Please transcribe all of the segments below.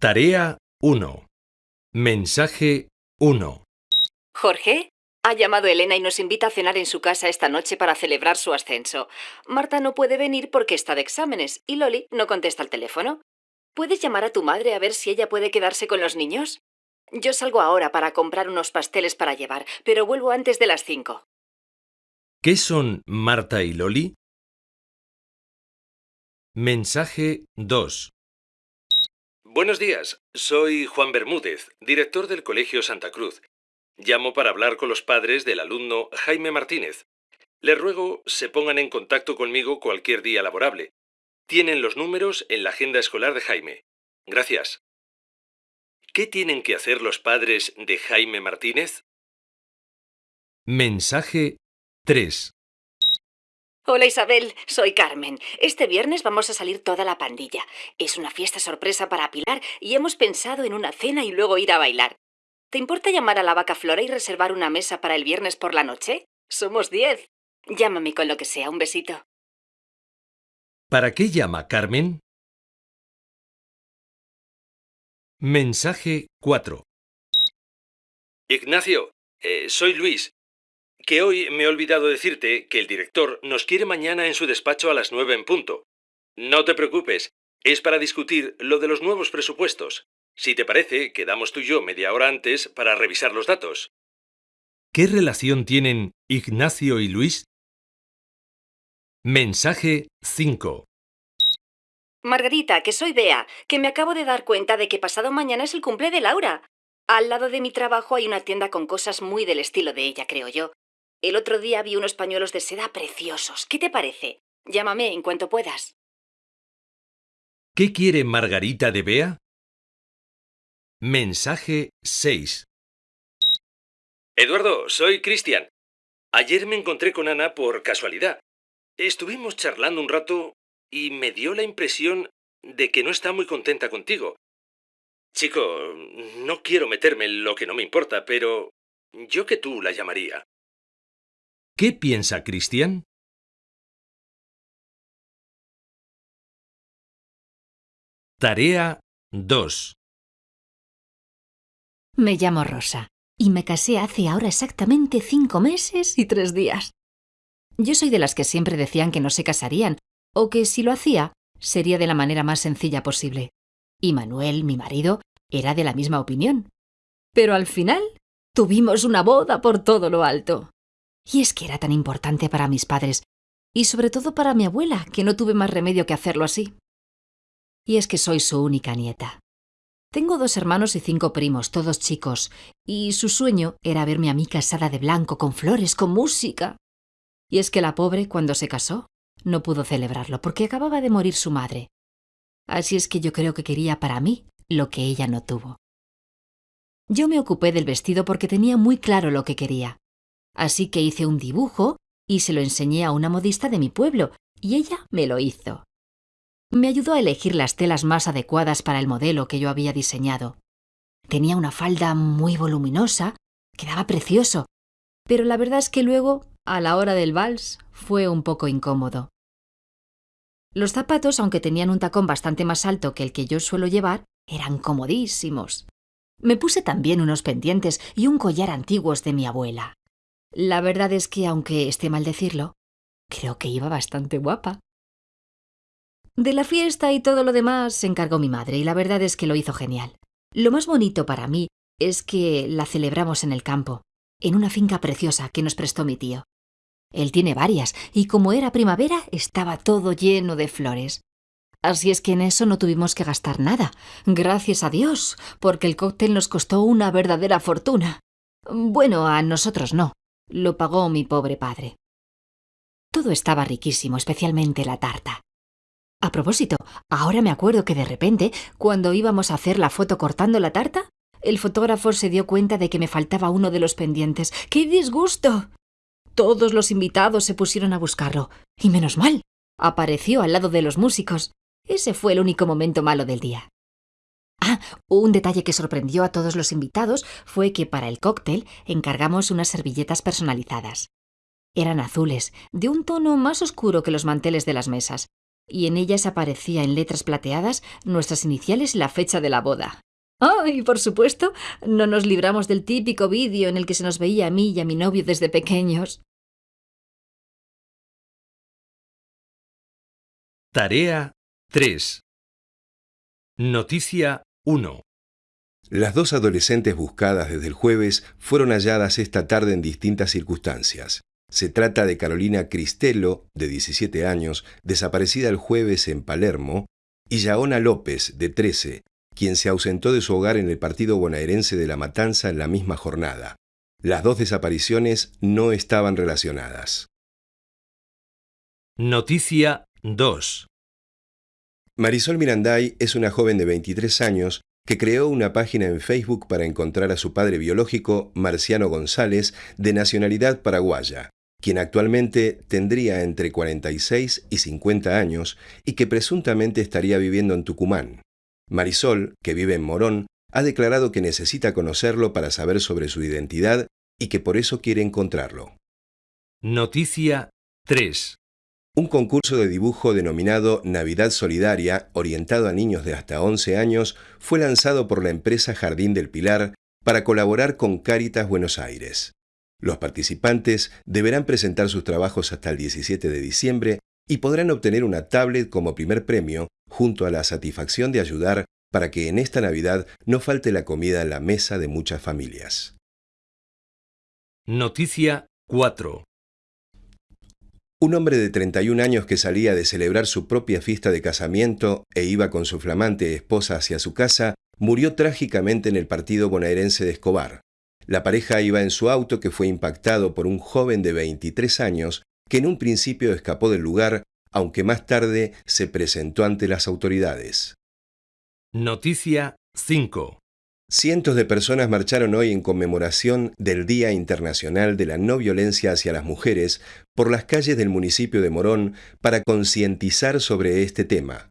Tarea 1. Mensaje 1. Jorge, ha llamado Elena y nos invita a cenar en su casa esta noche para celebrar su ascenso. Marta no puede venir porque está de exámenes y Loli no contesta el teléfono. ¿Puedes llamar a tu madre a ver si ella puede quedarse con los niños? Yo salgo ahora para comprar unos pasteles para llevar, pero vuelvo antes de las cinco. ¿Qué son Marta y Loli? Mensaje 2. Buenos días, soy Juan Bermúdez, director del Colegio Santa Cruz. Llamo para hablar con los padres del alumno Jaime Martínez. Les ruego se pongan en contacto conmigo cualquier día laborable. Tienen los números en la agenda escolar de Jaime. Gracias. ¿Qué tienen que hacer los padres de Jaime Martínez? Mensaje 3. Hola Isabel, soy Carmen. Este viernes vamos a salir toda la pandilla. Es una fiesta sorpresa para Pilar y hemos pensado en una cena y luego ir a bailar. ¿Te importa llamar a la vaca Flora y reservar una mesa para el viernes por la noche? Somos diez. Llámame con lo que sea. Un besito. ¿Para qué llama Carmen? Mensaje 4. Ignacio, eh, soy Luis. Que hoy me he olvidado decirte que el director nos quiere mañana en su despacho a las nueve en punto. No te preocupes, es para discutir lo de los nuevos presupuestos. Si te parece, quedamos tú y yo media hora antes para revisar los datos. ¿Qué relación tienen Ignacio y Luis? Mensaje 5. Margarita, que soy Bea, que me acabo de dar cuenta de que pasado mañana es el cumple de Laura. Al lado de mi trabajo hay una tienda con cosas muy del estilo de ella, creo yo. El otro día vi unos pañuelos de seda preciosos. ¿Qué te parece? Llámame en cuanto puedas. ¿Qué quiere Margarita de Bea? Mensaje 6. Eduardo, soy Cristian. Ayer me encontré con Ana por casualidad. Estuvimos charlando un rato y me dio la impresión de que no está muy contenta contigo. Chico, no quiero meterme en lo que no me importa, pero yo que tú la llamaría. ¿Qué piensa Cristian? Tarea 2. Me llamo Rosa y me casé hace ahora exactamente cinco meses y tres días. Yo soy de las que siempre decían que no se casarían o que si lo hacía sería de la manera más sencilla posible. Y Manuel, mi marido, era de la misma opinión. Pero al final tuvimos una boda por todo lo alto. Y es que era tan importante para mis padres, y sobre todo para mi abuela, que no tuve más remedio que hacerlo así. Y es que soy su única nieta. Tengo dos hermanos y cinco primos, todos chicos, y su sueño era verme a mí casada de blanco, con flores, con música. Y es que la pobre, cuando se casó, no pudo celebrarlo porque acababa de morir su madre. Así es que yo creo que quería para mí lo que ella no tuvo. Yo me ocupé del vestido porque tenía muy claro lo que quería. Así que hice un dibujo y se lo enseñé a una modista de mi pueblo, y ella me lo hizo. Me ayudó a elegir las telas más adecuadas para el modelo que yo había diseñado. Tenía una falda muy voluminosa, quedaba precioso, pero la verdad es que luego, a la hora del vals, fue un poco incómodo. Los zapatos, aunque tenían un tacón bastante más alto que el que yo suelo llevar, eran comodísimos. Me puse también unos pendientes y un collar antiguos de mi abuela. La verdad es que, aunque esté mal decirlo, creo que iba bastante guapa. De la fiesta y todo lo demás se encargó mi madre y la verdad es que lo hizo genial. Lo más bonito para mí es que la celebramos en el campo, en una finca preciosa que nos prestó mi tío. Él tiene varias, y como era primavera, estaba todo lleno de flores. Así es que en eso no tuvimos que gastar nada, gracias a Dios, porque el cóctel nos costó una verdadera fortuna. Bueno, a nosotros no, lo pagó mi pobre padre. Todo estaba riquísimo, especialmente la tarta. A propósito, ahora me acuerdo que de repente, cuando íbamos a hacer la foto cortando la tarta, el fotógrafo se dio cuenta de que me faltaba uno de los pendientes. ¡Qué disgusto! Todos los invitados se pusieron a buscarlo. Y menos mal. Apareció al lado de los músicos. Ese fue el único momento malo del día. Ah, un detalle que sorprendió a todos los invitados fue que para el cóctel encargamos unas servilletas personalizadas. Eran azules, de un tono más oscuro que los manteles de las mesas, y en ellas aparecía en letras plateadas nuestras iniciales y la fecha de la boda. Oh, y por supuesto, no nos libramos del típico vídeo en el que se nos veía a mí y a mi novio desde pequeños. Tarea 3. Noticia 1. Las dos adolescentes buscadas desde el jueves fueron halladas esta tarde en distintas circunstancias. Se trata de Carolina Cristello, de 17 años, desaparecida el jueves en Palermo, y Yaona López, de 13, quien se ausentó de su hogar en el partido bonaerense de La Matanza en la misma jornada. Las dos desapariciones no estaban relacionadas. Noticia 2. Marisol Miranday es una joven de 23 años que creó una página en Facebook para encontrar a su padre biológico, Marciano González, de nacionalidad paraguaya, quien actualmente tendría entre 46 y 50 años y que presuntamente estaría viviendo en Tucumán. Marisol, que vive en Morón, ha declarado que necesita conocerlo para saber sobre su identidad y que por eso quiere encontrarlo. Noticia 3. Un concurso de dibujo denominado Navidad Solidaria, orientado a niños de hasta 11 años, fue lanzado por la empresa Jardín del Pilar para colaborar con Cáritas Buenos Aires. Los participantes deberán presentar sus trabajos hasta el 17 de diciembre y podrán obtener una tablet como primer premio junto a la satisfacción de ayudar para que en esta Navidad no falte la comida en la mesa de muchas familias. Noticia 4. Un hombre de 31 años que salía de celebrar su propia fiesta de casamiento e iba con su flamante esposa hacia su casa, murió trágicamente en el partido bonaerense de Escobar. La pareja iba en su auto que fue impactado por un joven de 23 años que en un principio escapó del lugar aunque más tarde se presentó ante las autoridades. Noticia 5. Cientos de personas marcharon hoy en conmemoración del Día Internacional de la No Violencia hacia las Mujeres por las calles del municipio de Morón para concientizar sobre este tema.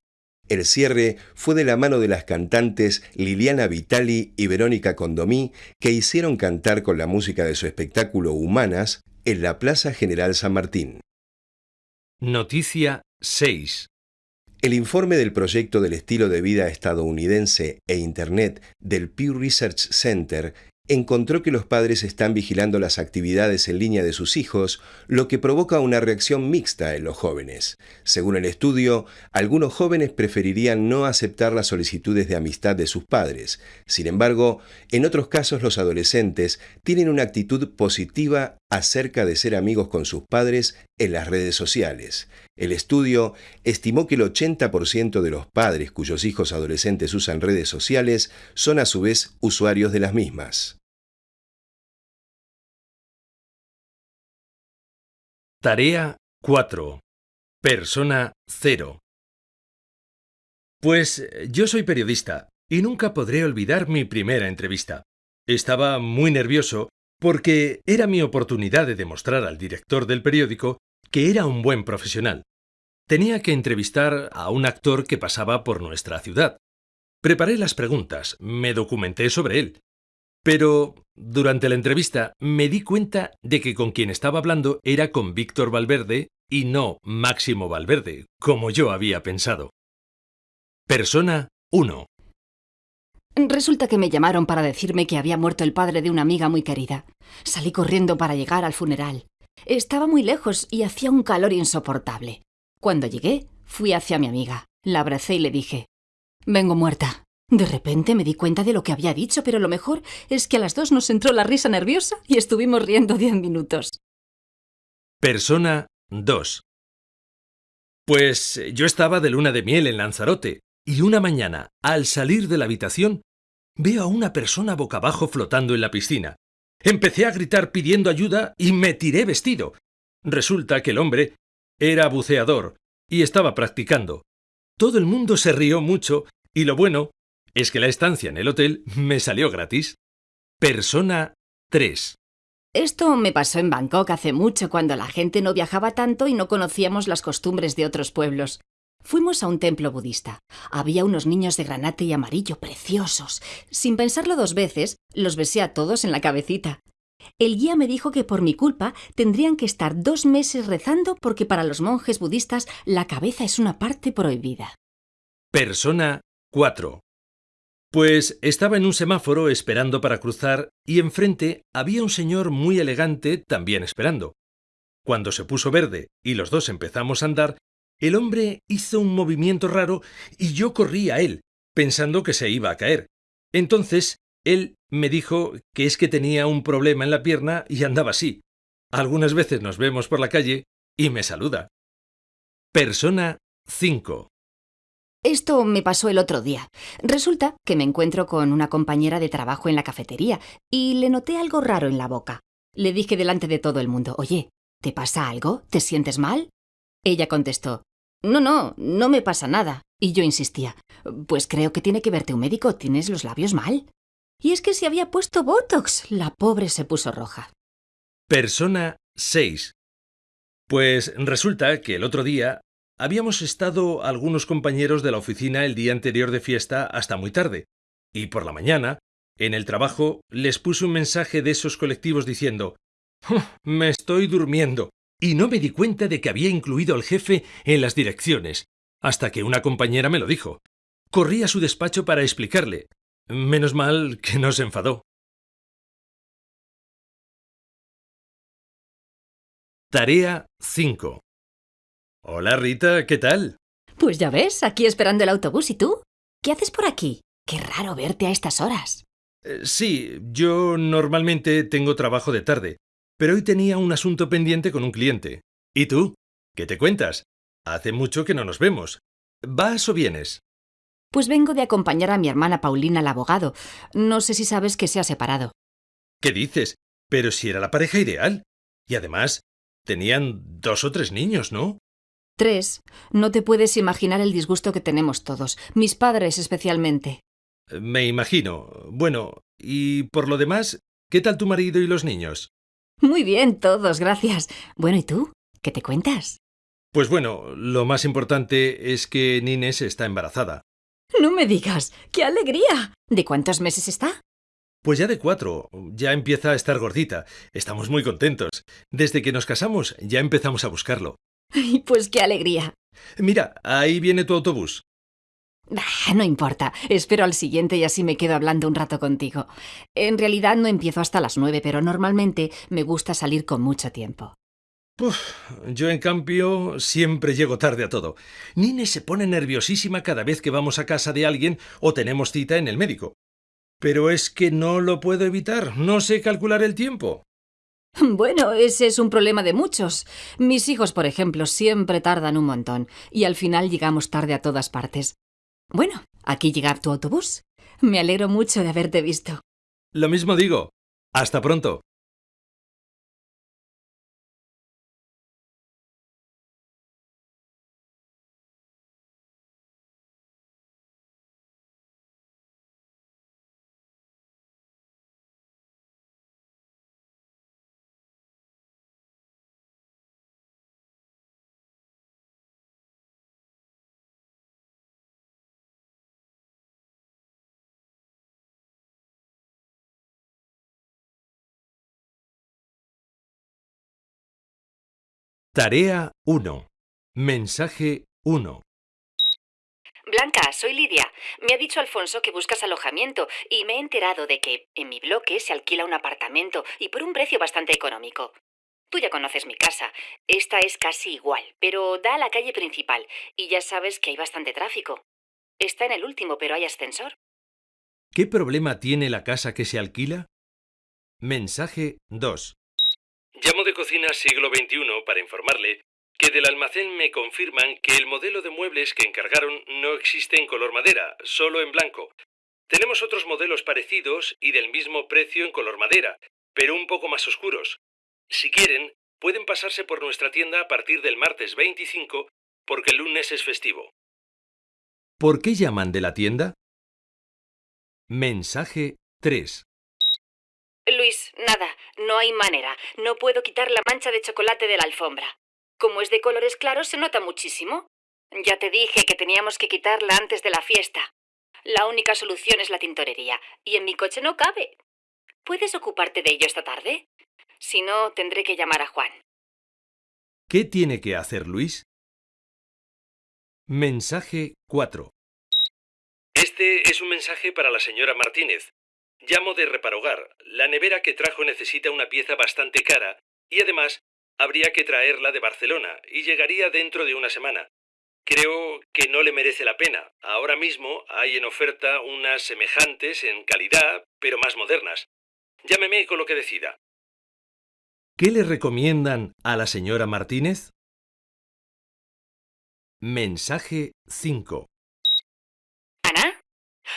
El cierre fue de la mano de las cantantes Liliana Vitali y Verónica Condomí, que hicieron cantar con la música de su espectáculo Humanas en la Plaza General San Martín. Noticia 6. El informe del proyecto del estilo de vida estadounidense e Internet del Pew Research Center encontró que los padres están vigilando las actividades en línea de sus hijos, lo que provoca una reacción mixta en los jóvenes. Según el estudio, algunos jóvenes preferirían no aceptar las solicitudes de amistad de sus padres. Sin embargo, en otros casos los adolescentes tienen una actitud positiva acerca de ser amigos con sus padres en las redes sociales. El estudio estimó que el 80% de los padres cuyos hijos adolescentes usan redes sociales son a su vez usuarios de las mismas. Tarea 4. Persona 0. Pues eh, yo soy periodista y nunca podré olvidar mi primera entrevista. Estaba muy nervioso porque era mi oportunidad de demostrar al director del periódico que era un buen profesional. Tenía que entrevistar a un actor que pasaba por nuestra ciudad. Preparé las preguntas, me documenté sobre él. Pero durante la entrevista me di cuenta de que con quien estaba hablando era con Víctor Valverde y no Máximo Valverde, como yo había pensado. Persona 1. Resulta que me llamaron para decirme que había muerto el padre de una amiga muy querida. Salí corriendo para llegar al funeral. Estaba muy lejos y hacía un calor insoportable. Cuando llegué, fui hacia mi amiga, la abracé y le dije, Vengo muerta. De repente me di cuenta de lo que había dicho, pero lo mejor es que a las dos nos entró la risa nerviosa y estuvimos riendo diez minutos. Persona 2. Pues yo estaba de luna de miel en Lanzarote, y una mañana, al salir de la habitación, veo a una persona boca abajo flotando en la piscina. Empecé a gritar pidiendo ayuda y me tiré vestido. Resulta que el hombre era buceador y estaba practicando. Todo el mundo se rió mucho y lo bueno es que la estancia en el hotel me salió gratis. Persona 3. Esto me pasó en Bangkok hace mucho cuando la gente no viajaba tanto y no conocíamos las costumbres de otros pueblos. Fuimos a un templo budista. Había unos niños de granate y amarillo preciosos. Sin pensarlo dos veces, los besé a todos en la cabecita. El guía me dijo que por mi culpa tendrían que estar dos meses rezando porque para los monjes budistas la cabeza es una parte prohibida. Persona 4. Pues estaba en un semáforo esperando para cruzar y enfrente había un señor muy elegante también esperando. Cuando se puso verde y los dos empezamos a andar, el hombre hizo un movimiento raro y yo corrí a él, pensando que se iba a caer. Entonces, él me dijo que es que tenía un problema en la pierna y andaba así. Algunas veces nos vemos por la calle y me saluda. Persona 5. Esto me pasó el otro día. Resulta que me encuentro con una compañera de trabajo en la cafetería y le noté algo raro en la boca. Le dije delante de todo el mundo, oye, ¿Te pasa algo? ¿Te sientes mal? Ella contestó, No, no, no me pasa nada. Y yo insistía, Pues creo que tiene que verte un médico, tienes los labios mal. Y es que se había puesto Botox. La pobre se puso roja. Persona 6. Pues resulta que el otro día habíamos estado algunos compañeros de la oficina el día anterior de fiesta hasta muy tarde, y por la mañana, en el trabajo, les puse un mensaje de esos colectivos diciendo me estoy durmiendo. Y no me di cuenta de que había incluido al jefe en las direcciones, hasta que una compañera me lo dijo. Corrí a su despacho para explicarle. Menos mal que no se enfadó. Tarea 5. Hola Rita, ¿qué tal? Pues ya ves, aquí esperando el autobús. ¿Y tú? ¿Qué haces por aquí? Qué raro verte a estas horas. Eh, sí, yo normalmente tengo trabajo de tarde, pero hoy tenía un asunto pendiente con un cliente. ¿Y tú? ¿Qué te cuentas? Hace mucho que no nos vemos. ¿Vas o vienes? Pues vengo de acompañar a mi hermana Paulina al abogado. No sé si sabes que se ha separado. ¿Qué dices? Pero si era la pareja ideal. Y además, tenían dos o tres niños, ¿no? Tres. No te puedes imaginar el disgusto que tenemos todos, mis padres especialmente. Me imagino. Bueno, y por lo demás, ¿qué tal tu marido y los niños? Muy bien, todos, gracias. Bueno, ¿y tú? ¿Qué te cuentas? Pues bueno, lo más importante es que Nines está embarazada. No me digas. ¡Qué alegría! ¿De cuántos meses está? Pues ya de cuatro. Ya empieza a estar gordita. Estamos muy contentos. Desde que nos casamos ya empezamos a buscarlo. Ay, pues qué alegría. Mira, ahí viene tu autobús. No importa, espero al siguiente y así me quedo hablando un rato contigo. En realidad no empiezo hasta las nueve, pero normalmente me gusta salir con mucho tiempo. yo en cambio siempre llego tarde a todo. Nine se pone nerviosísima cada vez que vamos a casa de alguien o tenemos cita en el médico. Pero es que no lo puedo evitar, no sé calcular el tiempo. Bueno, ese es un problema de muchos. Mis hijos, por ejemplo, siempre tardan un montón y al final llegamos tarde a todas partes. Bueno, aquí llega tu autobús. Me alegro mucho de haberte visto. Lo mismo digo. Hasta pronto. Tarea 1. Mensaje 1. Blanca, soy Lidia. Me ha dicho Alfonso que buscas alojamiento y me he enterado de que en mi bloque se alquila un apartamento y por un precio bastante económico. Tú ya conoces mi casa. Esta es casi igual, pero da a la calle principal y ya sabes que hay bastante tráfico. Está en el último, pero hay ascensor. ¿Qué problema tiene la casa que se alquila? Mensaje 2. Llamo de cocina siglo XXI para informarle que del almacén me confirman que el modelo de muebles que encargaron no existe en color madera, solo en blanco. Tenemos otros modelos parecidos y del mismo precio en color madera, pero un poco más oscuros. Si quieren, pueden pasarse por nuestra tienda a partir del martes 25 porque el lunes es festivo. ¿Por qué llaman de la tienda? Mensaje 3. Luis, nada, no hay manera. No puedo quitar la mancha de chocolate de la alfombra. Como es de colores claros, se nota muchísimo. Ya te dije que teníamos que quitarla antes de la fiesta. La única solución es la tintorería, y en mi coche no cabe. ¿Puedes ocuparte de ello esta tarde? Si no, tendré que llamar a Juan. ¿Qué tiene que hacer Luis? Mensaje 4. Este es un mensaje para la señora Martínez. Llamo de Reparogar. La nevera que trajo necesita una pieza bastante cara y además habría que traerla de Barcelona y llegaría dentro de una semana. Creo que no le merece la pena. Ahora mismo hay en oferta unas semejantes en calidad, pero más modernas. Llámeme con lo que decida. ¿Qué le recomiendan a la señora Martínez? Mensaje 5. ¿Ana?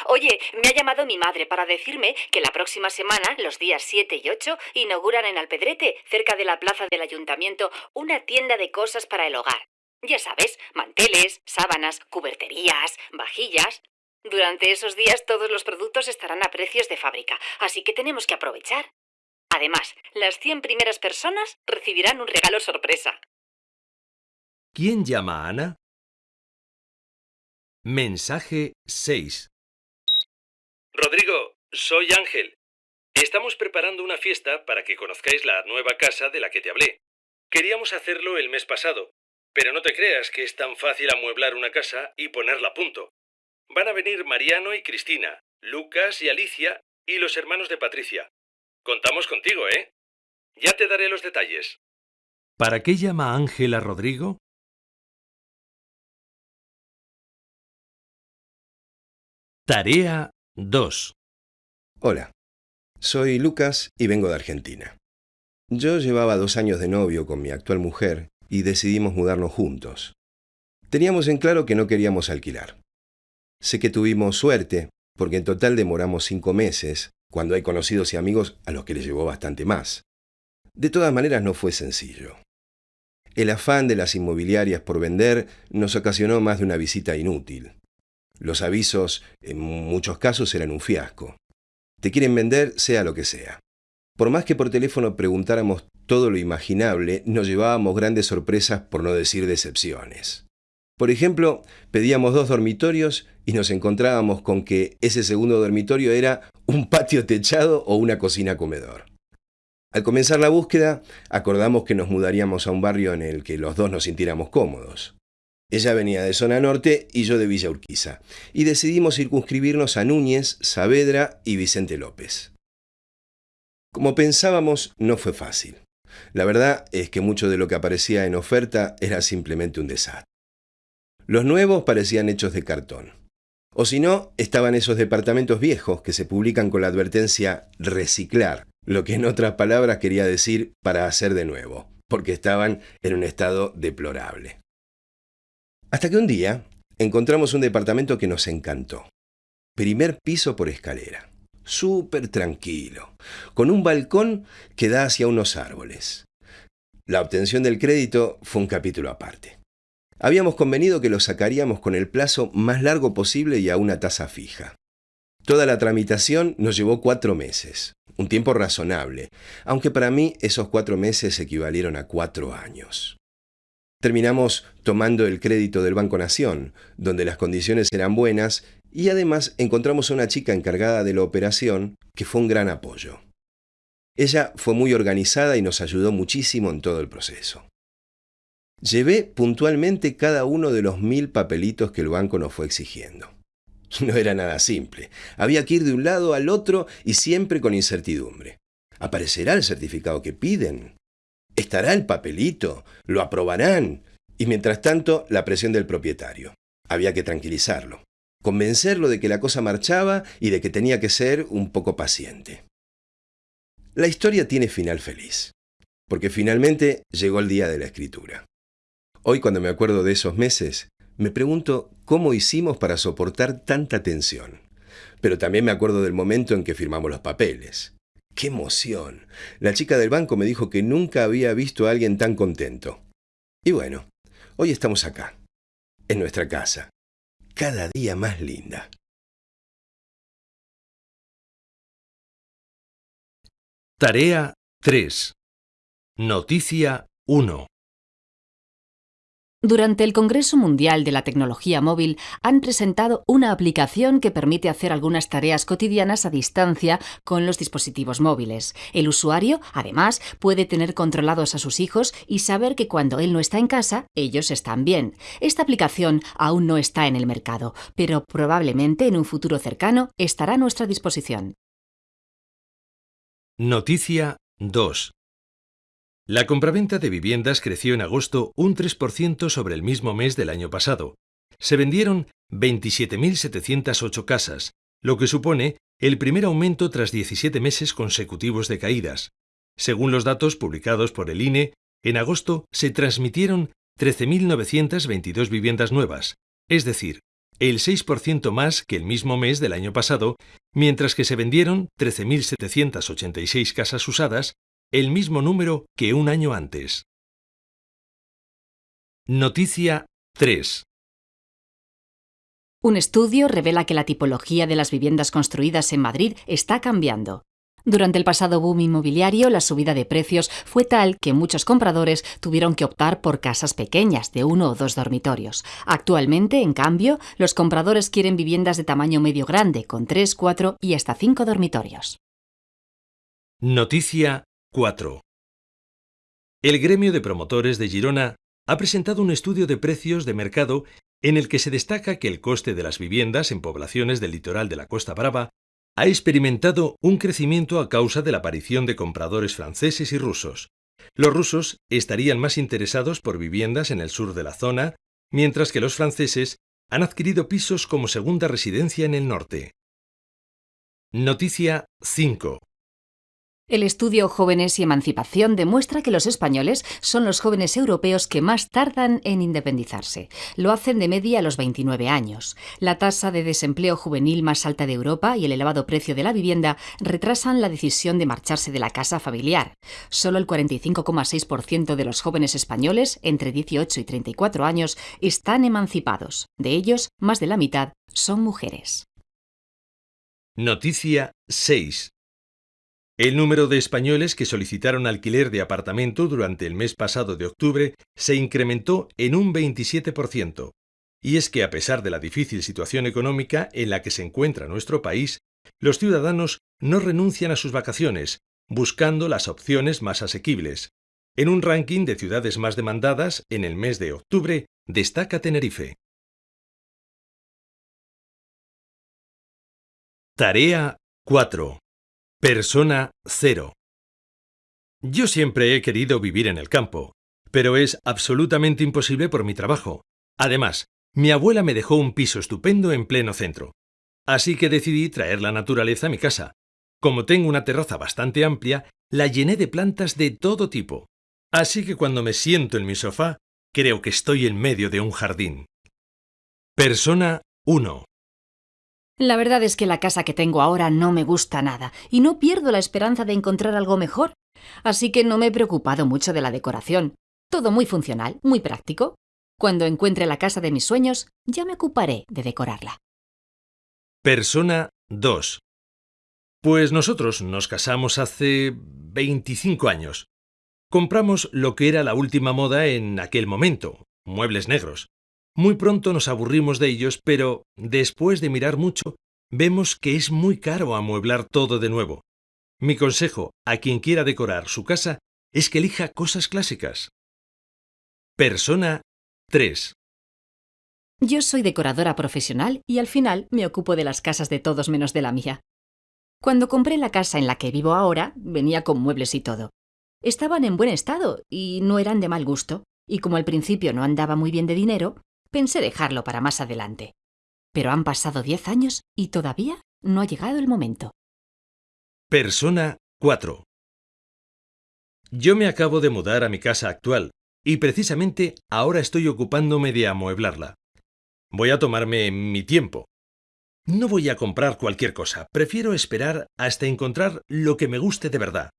Oye, me ha llamado mi madre para decirme que la próxima semana, los días 7 y 8, inauguran en Alpedrete, cerca de la plaza del ayuntamiento, una tienda de cosas para el hogar. Ya sabes, manteles, sábanas, cuberterías, vajillas. Durante esos días todos los productos estarán a precios de fábrica, así que tenemos que aprovechar. Además, las 100 primeras personas recibirán un regalo sorpresa. ¿Quién llama a Ana? Mensaje 6. Rodrigo, soy Ángel. Estamos preparando una fiesta para que conozcáis la nueva casa de la que te hablé. Queríamos hacerlo el mes pasado, pero no te creas que es tan fácil amueblar una casa y ponerla a punto. Van a venir Mariano y Cristina, Lucas y Alicia y los hermanos de Patricia. Contamos contigo, ¿eh? Ya te daré los detalles. ¿Para qué llama Ángel a Rodrigo? Tarea 2. Hola, soy Lucas y vengo de Argentina. Yo llevaba dos años de novio con mi actual mujer y decidimos mudarnos juntos. Teníamos en claro que no queríamos alquilar. Sé que tuvimos suerte, porque en total demoramos cinco meses, cuando hay conocidos y amigos a los que les llevó bastante más. De todas maneras no fue sencillo. El afán de las inmobiliarias por vender nos ocasionó más de una visita inútil. Los avisos, en muchos casos, eran un fiasco. Te quieren vender sea lo que sea. Por más que por teléfono preguntáramos todo lo imaginable, nos llevábamos grandes sorpresas por no decir decepciones. Por ejemplo, pedíamos dos dormitorios y nos encontrábamos con que ese segundo dormitorio era un patio techado o una cocina comedor. Al comenzar la búsqueda, acordamos que nos mudaríamos a un barrio en el que los dos nos sintiéramos cómodos. Ella venía de zona norte y yo de Villa Urquiza, y decidimos circunscribirnos a Núñez, Saavedra y Vicente López. Como pensábamos, no fue fácil. La verdad es que mucho de lo que aparecía en oferta era simplemente un desastre. Los nuevos parecían hechos de cartón. O si no, estaban esos departamentos viejos que se publican con la advertencia reciclar, lo que en otras palabras quería decir para hacer de nuevo, porque estaban en un estado deplorable. Hasta que un día encontramos un departamento que nos encantó. Primer piso por escalera. Súper tranquilo, con un balcón que da hacia unos árboles. La obtención del crédito fue un capítulo aparte. Habíamos convenido que lo sacaríamos con el plazo más largo posible y a una tasa fija. Toda la tramitación nos llevó cuatro meses, un tiempo razonable, aunque para mí esos cuatro meses equivalieron a cuatro años. Terminamos tomando el crédito del Banco Nación, donde las condiciones eran buenas y además encontramos a una chica encargada de la operación que fue un gran apoyo. Ella fue muy organizada y nos ayudó muchísimo en todo el proceso. Llevé puntualmente cada uno de los mil papelitos que el banco nos fue exigiendo. No era nada simple. Había que ir de un lado al otro y siempre con incertidumbre. ¿Aparecerá el certificado que piden? ¿Estará el papelito? ¿Lo aprobarán? Y mientras tanto, la presión del propietario. Había que tranquilizarlo, convencerlo de que la cosa marchaba y de que tenía que ser un poco paciente. La historia tiene final feliz, porque finalmente llegó el día de la escritura. Hoy cuando me acuerdo de esos meses, me pregunto cómo hicimos para soportar tanta tensión. Pero también me acuerdo del momento en que firmamos los papeles. ¡Qué emoción! La chica del banco me dijo que nunca había visto a alguien tan contento. Y bueno, hoy estamos acá, en nuestra casa, cada día más linda. Tarea 3. Noticia 1. Durante el Congreso Mundial de la Tecnología Móvil han presentado una aplicación que permite hacer algunas tareas cotidianas a distancia con los dispositivos móviles. El usuario, además, puede tener controlados a sus hijos y saber que cuando él no está en casa, ellos están bien. Esta aplicación aún no está en el mercado, pero probablemente en un futuro cercano estará a nuestra disposición. Noticia 2. La compraventa de viviendas creció en agosto un 3% sobre el mismo mes del año pasado. Se vendieron 27.708 casas, lo que supone el primer aumento tras 17 meses consecutivos de caídas. Según los datos publicados por el INE, en agosto se transmitieron 13.922 viviendas nuevas, es decir, el 6% más que el mismo mes del año pasado, mientras que se vendieron 13.786 casas usadas, el mismo número que un año antes. Noticia 3. Un estudio revela que la tipología de las viviendas construidas en Madrid está cambiando. Durante el pasado boom inmobiliario, la subida de precios fue tal que muchos compradores tuvieron que optar por casas pequeñas de uno o dos dormitorios. Actualmente, en cambio, los compradores quieren viviendas de tamaño medio grande, con tres, cuatro y hasta cinco dormitorios. Noticia 4. El gremio de promotores de Girona ha presentado un estudio de precios de mercado en el que se destaca que el coste de las viviendas en poblaciones del litoral de la Costa Brava ha experimentado un crecimiento a causa de la aparición de compradores franceses y rusos. Los rusos estarían más interesados por viviendas en el sur de la zona, mientras que los franceses han adquirido pisos como segunda residencia en el norte. Noticia 5. El estudio Jóvenes y Emancipación demuestra que los españoles son los jóvenes europeos que más tardan en independizarse. Lo hacen de media a los 29 años. La tasa de desempleo juvenil más alta de Europa y el elevado precio de la vivienda retrasan la decisión de marcharse de la casa familiar. Solo el 45,6% de los jóvenes españoles entre 18 y 34 años están emancipados. De ellos, más de la mitad son mujeres. Noticia 6. El número de españoles que solicitaron alquiler de apartamento durante el mes pasado de octubre se incrementó en un 27%. Y es que a pesar de la difícil situación económica en la que se encuentra nuestro país, los ciudadanos no renuncian a sus vacaciones, buscando las opciones más asequibles. En un ranking de ciudades más demandadas, en el mes de octubre, destaca Tenerife. Tarea 4. Persona cero. Yo siempre he querido vivir en el campo, pero es absolutamente imposible por mi trabajo. Además, mi abuela me dejó un piso estupendo en pleno centro. Así que decidí traer la naturaleza a mi casa. Como tengo una terraza bastante amplia, la llené de plantas de todo tipo. Así que cuando me siento en mi sofá, creo que estoy en medio de un jardín. Persona 1. La verdad es que la casa que tengo ahora no me gusta nada y no pierdo la esperanza de encontrar algo mejor. Así que no me he preocupado mucho de la decoración. Todo muy funcional, muy práctico. Cuando encuentre la casa de mis sueños, ya me ocuparé de decorarla. Persona 2. Pues nosotros nos casamos hace 25 años. Compramos lo que era la última moda en aquel momento, muebles negros. Muy pronto nos aburrimos de ellos, pero después de mirar mucho, vemos que es muy caro amueblar todo de nuevo. Mi consejo a quien quiera decorar su casa es que elija cosas clásicas. Persona 3. Yo soy decoradora profesional y al final me ocupo de las casas de todos menos de la mía. Cuando compré la casa en la que vivo ahora, venía con muebles y todo. Estaban en buen estado y no eran de mal gusto, y como al principio no andaba muy bien de dinero, Pensé dejarlo para más adelante. Pero han pasado diez años y todavía no ha llegado el momento. Persona 4. Yo me acabo de mudar a mi casa actual y precisamente ahora estoy ocupándome de amueblarla. Voy a tomarme mi tiempo. No voy a comprar cualquier cosa, prefiero esperar hasta encontrar lo que me guste de verdad.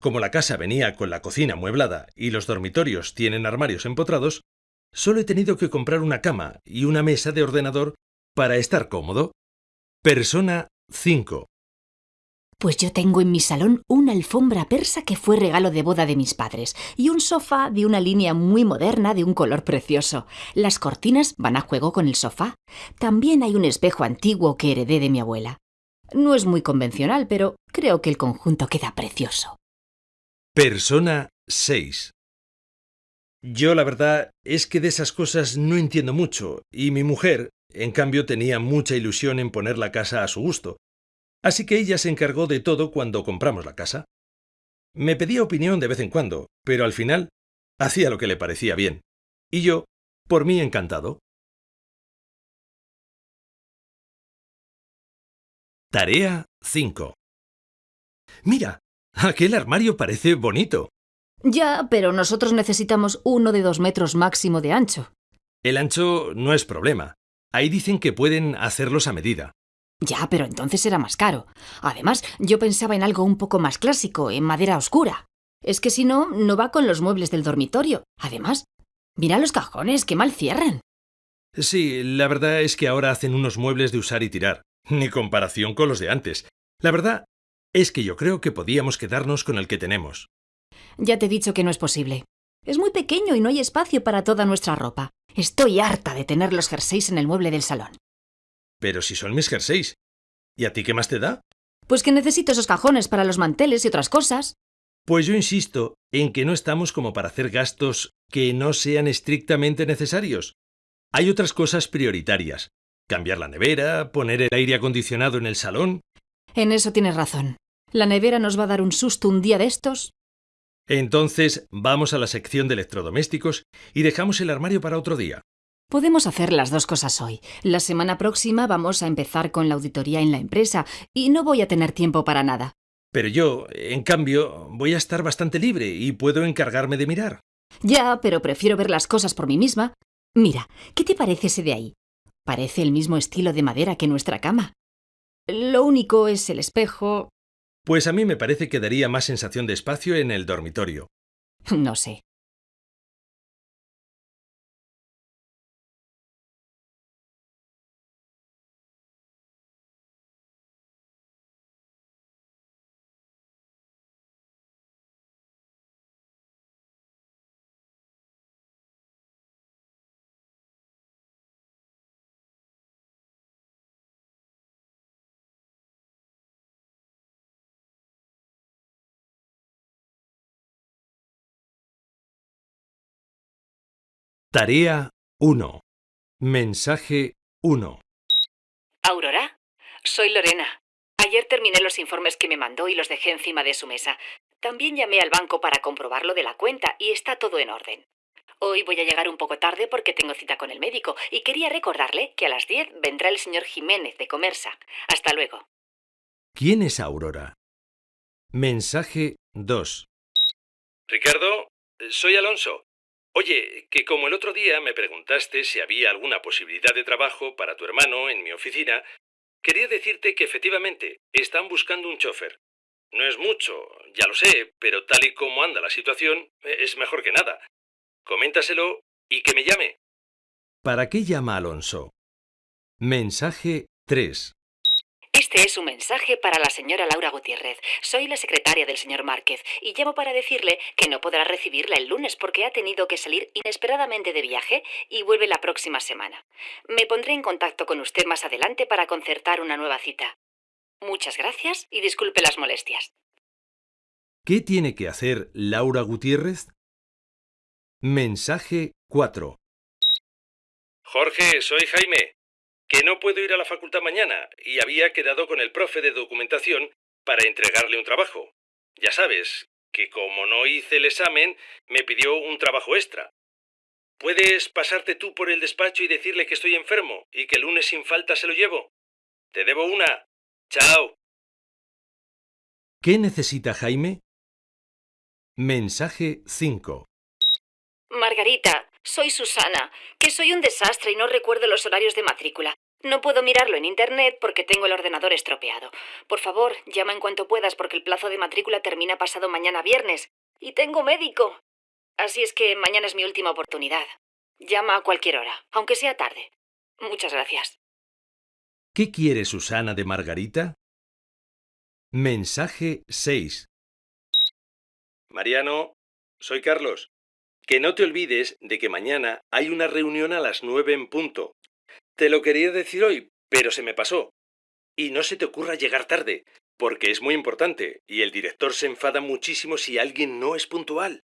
Como la casa venía con la cocina amueblada y los dormitorios tienen armarios empotrados, Solo he tenido que comprar una cama y una mesa de ordenador para estar cómodo. Persona 5. Pues yo tengo en mi salón una alfombra persa que fue regalo de boda de mis padres y un sofá de una línea muy moderna de un color precioso. Las cortinas van a juego con el sofá. También hay un espejo antiguo que heredé de mi abuela. No es muy convencional, pero creo que el conjunto queda precioso. Persona 6. Yo la verdad es que de esas cosas no entiendo mucho, y mi mujer, en cambio, tenía mucha ilusión en poner la casa a su gusto. Así que ella se encargó de todo cuando compramos la casa. Me pedía opinión de vez en cuando, pero al final hacía lo que le parecía bien. Y yo, por mí encantado. Tarea 5. Mira, aquel armario parece bonito. Ya, pero nosotros necesitamos uno de dos metros máximo de ancho. El ancho no es problema. Ahí dicen que pueden hacerlos a medida. Ya, pero entonces era más caro. Además, yo pensaba en algo un poco más clásico, en madera oscura. Es que si no, no va con los muebles del dormitorio. Además, mira los cajones, qué mal cierran. Sí, la verdad es que ahora hacen unos muebles de usar y tirar, ni comparación con los de antes. La verdad es que yo creo que podíamos quedarnos con el que tenemos. Ya te he dicho que no es posible. Es muy pequeño y no hay espacio para toda nuestra ropa. Estoy harta de tener los jerseys en el mueble del salón. Pero si son mis jerseys. ¿Y a ti qué más te da? Pues que necesito esos cajones para los manteles y otras cosas. Pues yo insisto en que no estamos como para hacer gastos que no sean estrictamente necesarios. Hay otras cosas prioritarias. Cambiar la nevera, poner el aire acondicionado en el salón. En eso tienes razón. La nevera nos va a dar un susto un día de estos. Entonces vamos a la sección de electrodomésticos y dejamos el armario para otro día. Podemos hacer las dos cosas hoy. La semana próxima vamos a empezar con la auditoría en la empresa y no voy a tener tiempo para nada. Pero yo, en cambio, voy a estar bastante libre y puedo encargarme de mirar. Ya, pero prefiero ver las cosas por mí misma. Mira, ¿qué te parece ese de ahí? Parece el mismo estilo de madera que nuestra cama. Lo único es el espejo. Pues a mí me parece que daría más sensación de espacio en el dormitorio. No sé. Tarea 1. Mensaje 1. Aurora, soy Lorena. Ayer terminé los informes que me mandó y los dejé encima de su mesa. También llamé al banco para comprobar lo de la cuenta y está todo en orden. Hoy voy a llegar un poco tarde porque tengo cita con el médico y quería recordarle que a las 10 vendrá el señor Jiménez de Comersa. Hasta luego. ¿Quién es Aurora? Mensaje 2. Ricardo, soy Alonso. Oye, que como el otro día me preguntaste si había alguna posibilidad de trabajo para tu hermano en mi oficina, quería decirte que efectivamente están buscando un chofer. No es mucho, ya lo sé, pero tal y como anda la situación, es mejor que nada. Coméntaselo y que me llame. ¿Para qué llama Alonso? Mensaje 3. Este es un mensaje para la señora Laura Gutiérrez. Soy la secretaria del señor Márquez y llamo para decirle que no podrá recibirla el lunes porque ha tenido que salir inesperadamente de viaje y vuelve la próxima semana. Me pondré en contacto con usted más adelante para concertar una nueva cita. Muchas gracias y disculpe las molestias. ¿Qué tiene que hacer Laura Gutiérrez? Mensaje 4. Jorge, soy Jaime que no puedo ir a la facultad mañana y había quedado con el profe de documentación para entregarle un trabajo. Ya sabes, que como no hice el examen, me pidió un trabajo extra. ¿Puedes pasarte tú por el despacho y decirle que estoy enfermo y que el lunes sin falta se lo llevo? Te debo una. Chao. ¿Qué necesita Jaime? Mensaje 5. Margarita, soy Susana, que soy un desastre y no recuerdo los horarios de matrícula. No puedo mirarlo en Internet porque tengo el ordenador estropeado. Por favor, llama en cuanto puedas porque el plazo de matrícula termina pasado mañana viernes. Y tengo médico. Así es que mañana es mi última oportunidad. Llama a cualquier hora, aunque sea tarde. Muchas gracias. ¿Qué quiere Susana de Margarita? Mensaje 6. Mariano, soy Carlos. Que no te olvides de que mañana hay una reunión a las nueve en punto. Te lo quería decir hoy, pero se me pasó. Y no se te ocurra llegar tarde, porque es muy importante y el director se enfada muchísimo si alguien no es puntual.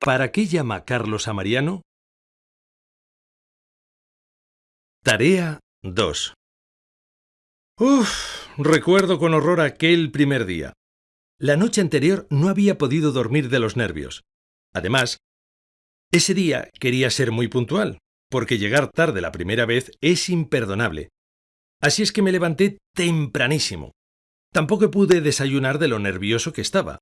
¿Para qué llama Carlos a Mariano? Tarea 2. Uf, recuerdo con horror aquel primer día. La noche anterior no había podido dormir de los nervios. Además, ese día quería ser muy puntual, porque llegar tarde la primera vez es imperdonable. Así es que me levanté tempranísimo. Tampoco pude desayunar de lo nervioso que estaba.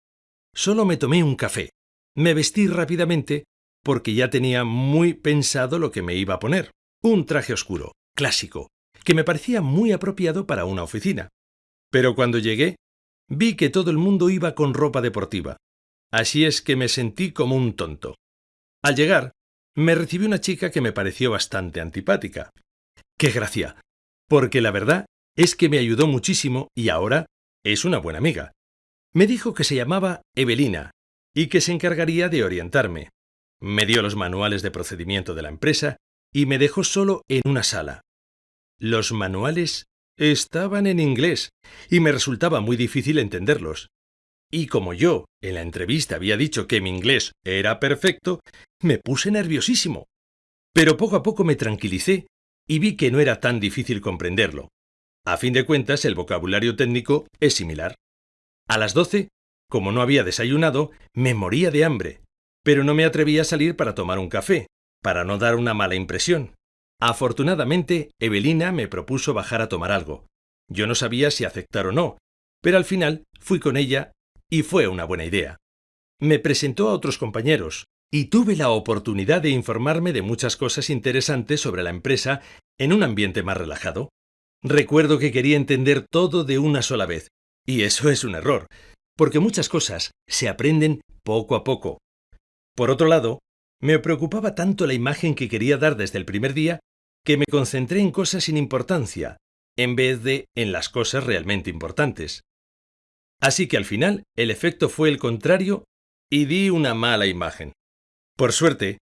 Solo me tomé un café. Me vestí rápidamente porque ya tenía muy pensado lo que me iba a poner. Un traje oscuro, clásico, que me parecía muy apropiado para una oficina. Pero cuando llegué, vi que todo el mundo iba con ropa deportiva. Así es que me sentí como un tonto. Al llegar, me recibió una chica que me pareció bastante antipática. ¡Qué gracia! Porque la verdad es que me ayudó muchísimo y ahora es una buena amiga. Me dijo que se llamaba Evelina y que se encargaría de orientarme. Me dio los manuales de procedimiento de la empresa y me dejó solo en una sala. Los manuales estaban en inglés y me resultaba muy difícil entenderlos. Y como yo en la entrevista había dicho que mi inglés era perfecto, me puse nerviosísimo. Pero poco a poco me tranquilicé y vi que no era tan difícil comprenderlo. A fin de cuentas, el vocabulario técnico es similar. A las doce, como no había desayunado, me moría de hambre, pero no me atreví a salir para tomar un café, para no dar una mala impresión. Afortunadamente, Evelina me propuso bajar a tomar algo. Yo no sabía si aceptar o no, pero al final fui con ella y fue una buena idea. Me presentó a otros compañeros y tuve la oportunidad de informarme de muchas cosas interesantes sobre la empresa en un ambiente más relajado. Recuerdo que quería entender todo de una sola vez, y eso es un error, porque muchas cosas se aprenden poco a poco. Por otro lado, me preocupaba tanto la imagen que quería dar desde el primer día que me concentré en cosas sin importancia, en vez de en las cosas realmente importantes. Así que al final el efecto fue el contrario y di una mala imagen. Por suerte,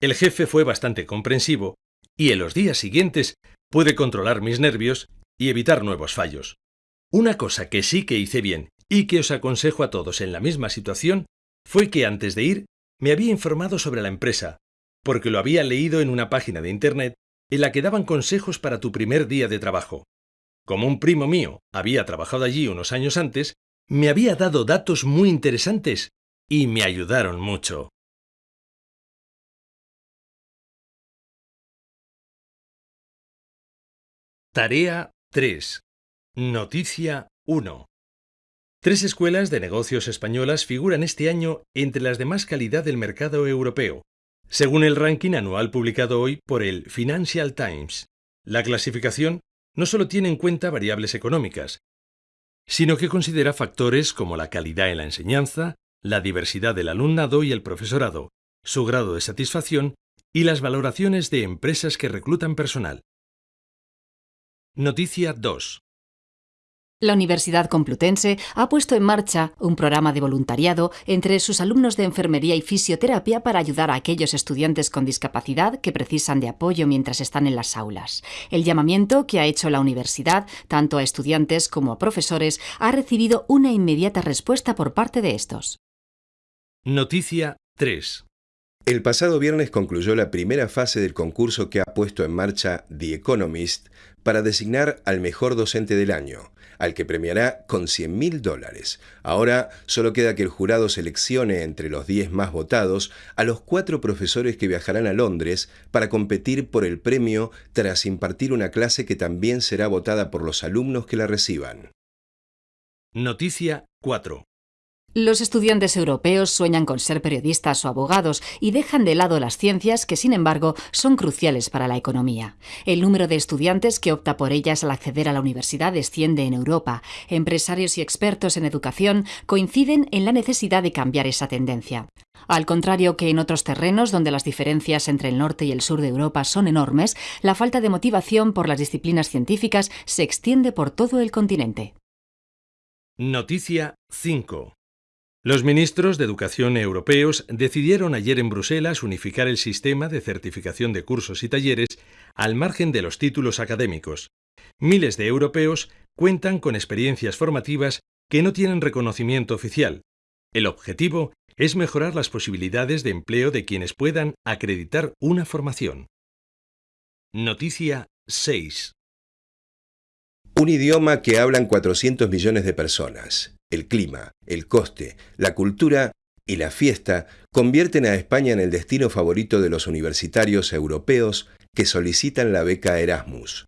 el jefe fue bastante comprensivo y en los días siguientes pude controlar mis nervios y evitar nuevos fallos. Una cosa que sí que hice bien y que os aconsejo a todos en la misma situación fue que antes de ir me había informado sobre la empresa, porque lo había leído en una página de Internet en la que daban consejos para tu primer día de trabajo. Como un primo mío había trabajado allí unos años antes, me había dado datos muy interesantes y me ayudaron mucho. Tarea 3. Noticia 1. Tres escuelas de negocios españolas figuran este año entre las de más calidad del mercado europeo, según el ranking anual publicado hoy por el Financial Times. La clasificación no solo tiene en cuenta variables económicas, sino que considera factores como la calidad en la enseñanza, la diversidad del alumnado y el profesorado, su grado de satisfacción y las valoraciones de empresas que reclutan personal. Noticia 2. La Universidad Complutense ha puesto en marcha un programa de voluntariado entre sus alumnos de enfermería y fisioterapia para ayudar a aquellos estudiantes con discapacidad que precisan de apoyo mientras están en las aulas. El llamamiento que ha hecho la universidad, tanto a estudiantes como a profesores, ha recibido una inmediata respuesta por parte de estos. Noticia 3. El pasado viernes concluyó la primera fase del concurso que ha puesto en marcha The Economist para designar al mejor docente del año, al que premiará con 100 mil dólares. Ahora solo queda que el jurado seleccione entre los 10 más votados a los cuatro profesores que viajarán a Londres para competir por el premio tras impartir una clase que también será votada por los alumnos que la reciban. Noticia 4. Los estudiantes europeos sueñan con ser periodistas o abogados y dejan de lado las ciencias que, sin embargo, son cruciales para la economía. El número de estudiantes que opta por ellas al acceder a la universidad desciende en Europa. Empresarios y expertos en educación coinciden en la necesidad de cambiar esa tendencia. Al contrario que en otros terrenos donde las diferencias entre el norte y el sur de Europa son enormes, la falta de motivación por las disciplinas científicas se extiende por todo el continente. Noticia 5. Los ministros de Educación europeos decidieron ayer en Bruselas unificar el sistema de certificación de cursos y talleres al margen de los títulos académicos. Miles de europeos cuentan con experiencias formativas que no tienen reconocimiento oficial. El objetivo es mejorar las posibilidades de empleo de quienes puedan acreditar una formación. Noticia 6. Un idioma que hablan 400 millones de personas, el clima, el coste, la cultura y la fiesta convierten a España en el destino favorito de los universitarios europeos que solicitan la beca Erasmus.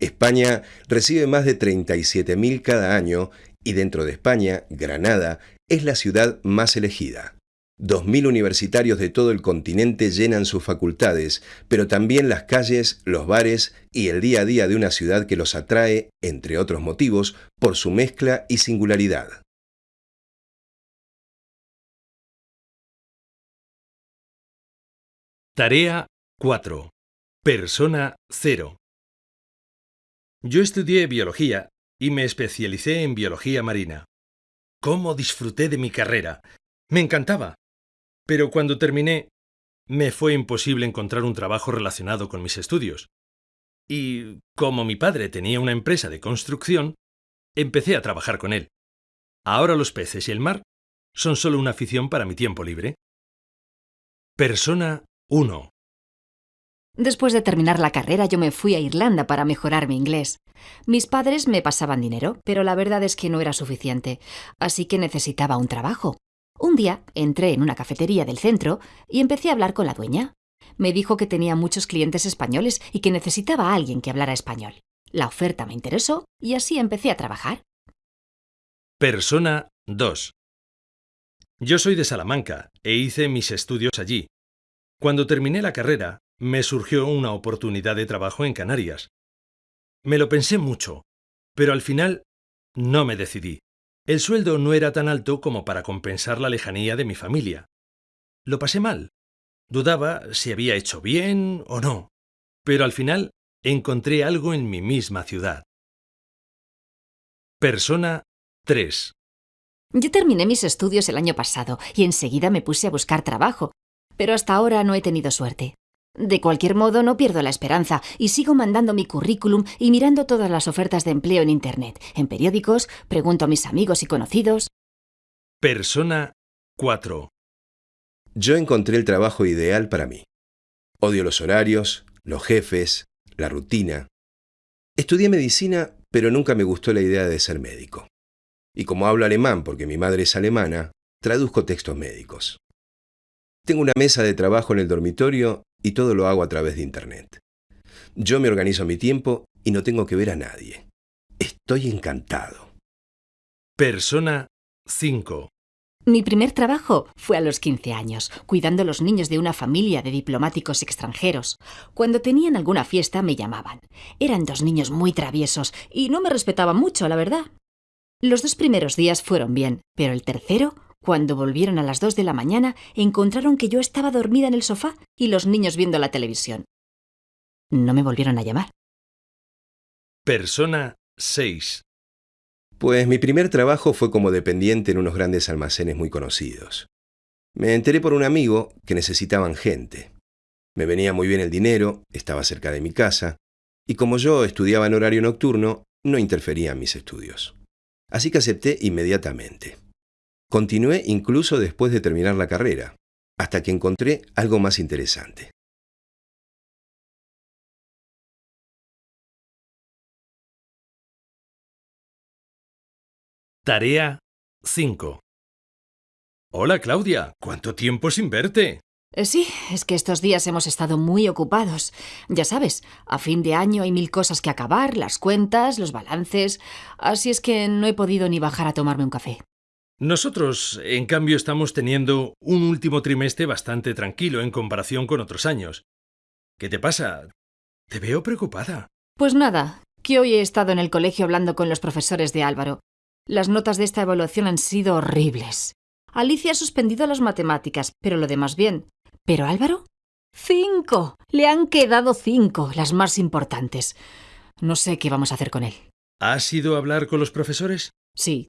España recibe más de 37.000 cada año y dentro de España, Granada es la ciudad más elegida. 2.000 universitarios de todo el continente llenan sus facultades, pero también las calles, los bares y el día a día de una ciudad que los atrae, entre otros motivos, por su mezcla y singularidad. Tarea 4. Persona 0. Yo estudié biología y me especialicé en biología marina. ¿Cómo disfruté de mi carrera? Me encantaba. Pero cuando terminé, me fue imposible encontrar un trabajo relacionado con mis estudios. Y como mi padre tenía una empresa de construcción, empecé a trabajar con él. Ahora los peces y el mar son solo una afición para mi tiempo libre. Persona 1. Después de terminar la carrera yo me fui a Irlanda para mejorar mi inglés. Mis padres me pasaban dinero, pero la verdad es que no era suficiente, así que necesitaba un trabajo. Un día entré en una cafetería del centro y empecé a hablar con la dueña. Me dijo que tenía muchos clientes españoles y que necesitaba a alguien que hablara español. La oferta me interesó y así empecé a trabajar. Persona 2. Yo soy de Salamanca e hice mis estudios allí. Cuando terminé la carrera, me surgió una oportunidad de trabajo en Canarias. Me lo pensé mucho, pero al final no me decidí. El sueldo no era tan alto como para compensar la lejanía de mi familia. Lo pasé mal. Dudaba si había hecho bien o no, pero al final encontré algo en mi misma ciudad. Persona 3. Yo terminé mis estudios el año pasado y enseguida me puse a buscar trabajo, pero hasta ahora no he tenido suerte. De cualquier modo, no pierdo la esperanza y sigo mandando mi currículum y mirando todas las ofertas de empleo en Internet, en periódicos, pregunto a mis amigos y conocidos. Persona 4. Yo encontré el trabajo ideal para mí. Odio los horarios, los jefes, la rutina. Estudié medicina, pero nunca me gustó la idea de ser médico. Y como hablo alemán porque mi madre es alemana, traduzco textos médicos. Tengo una mesa de trabajo en el dormitorio y todo lo hago a través de Internet. Yo me organizo mi tiempo y no tengo que ver a nadie. Estoy encantado. Persona 5. Mi primer trabajo fue a los 15 años, cuidando a los niños de una familia de diplomáticos extranjeros. Cuando tenían alguna fiesta me llamaban. Eran dos niños muy traviesos y no me respetaban mucho, la verdad. Los dos primeros días fueron bien, pero el tercero cuando volvieron a las dos de la mañana, encontraron que yo estaba dormida en el sofá y los niños viendo la televisión. No me volvieron a llamar. Persona 6. Pues mi primer trabajo fue como dependiente en unos grandes almacenes muy conocidos. Me enteré por un amigo que necesitaban gente. Me venía muy bien el dinero, estaba cerca de mi casa, y como yo estudiaba en horario nocturno, no interfería en mis estudios. Así que acepté inmediatamente. Continué incluso después de terminar la carrera, hasta que encontré algo más interesante. Tarea 5. Hola Claudia, ¿cuánto tiempo sin verte? Eh, sí, es que estos días hemos estado muy ocupados. Ya sabes, a fin de año hay mil cosas que acabar, las cuentas, los balances, así es que no he podido ni bajar a tomarme un café. Nosotros, en cambio, estamos teniendo un último trimestre bastante tranquilo en comparación con otros años. ¿Qué te pasa? Te veo preocupada. Pues nada, que hoy he estado en el colegio hablando con los profesores de Álvaro. Las notas de esta evaluación han sido horribles. Alicia ha suspendido las matemáticas, pero lo demás bien. ¿Pero Álvaro? ¡Cinco! Le han quedado cinco, las más importantes. No sé qué vamos a hacer con él. ¿Has ido a hablar con los profesores? Sí,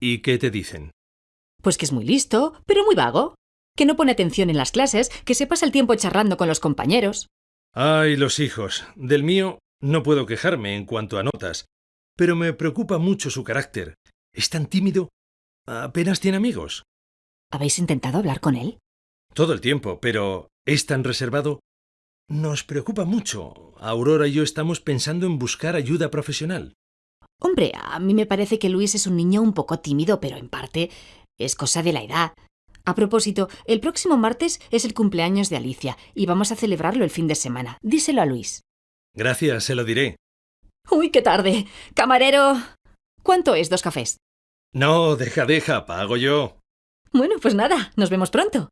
¿Y qué te dicen? Pues que es muy listo, pero muy vago. Que no pone atención en las clases, que se pasa el tiempo charlando con los compañeros. Ay, los hijos. Del mío no puedo quejarme en cuanto a notas, pero me preocupa mucho su carácter. Es tan tímido. Apenas tiene amigos. ¿Habéis intentado hablar con él? Todo el tiempo, pero es tan reservado. Nos preocupa mucho. Aurora y yo estamos pensando en buscar ayuda profesional. Hombre, a mí me parece que Luis es un niño un poco tímido, pero en parte es cosa de la edad. A propósito, el próximo martes es el cumpleaños de Alicia y vamos a celebrarlo el fin de semana. Díselo a Luis. Gracias, se lo diré. Uy, qué tarde. Camarero. ¿Cuánto es dos cafés? No, deja, deja, pago yo. Bueno, pues nada, nos vemos pronto.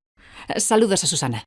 Saludos a Susana.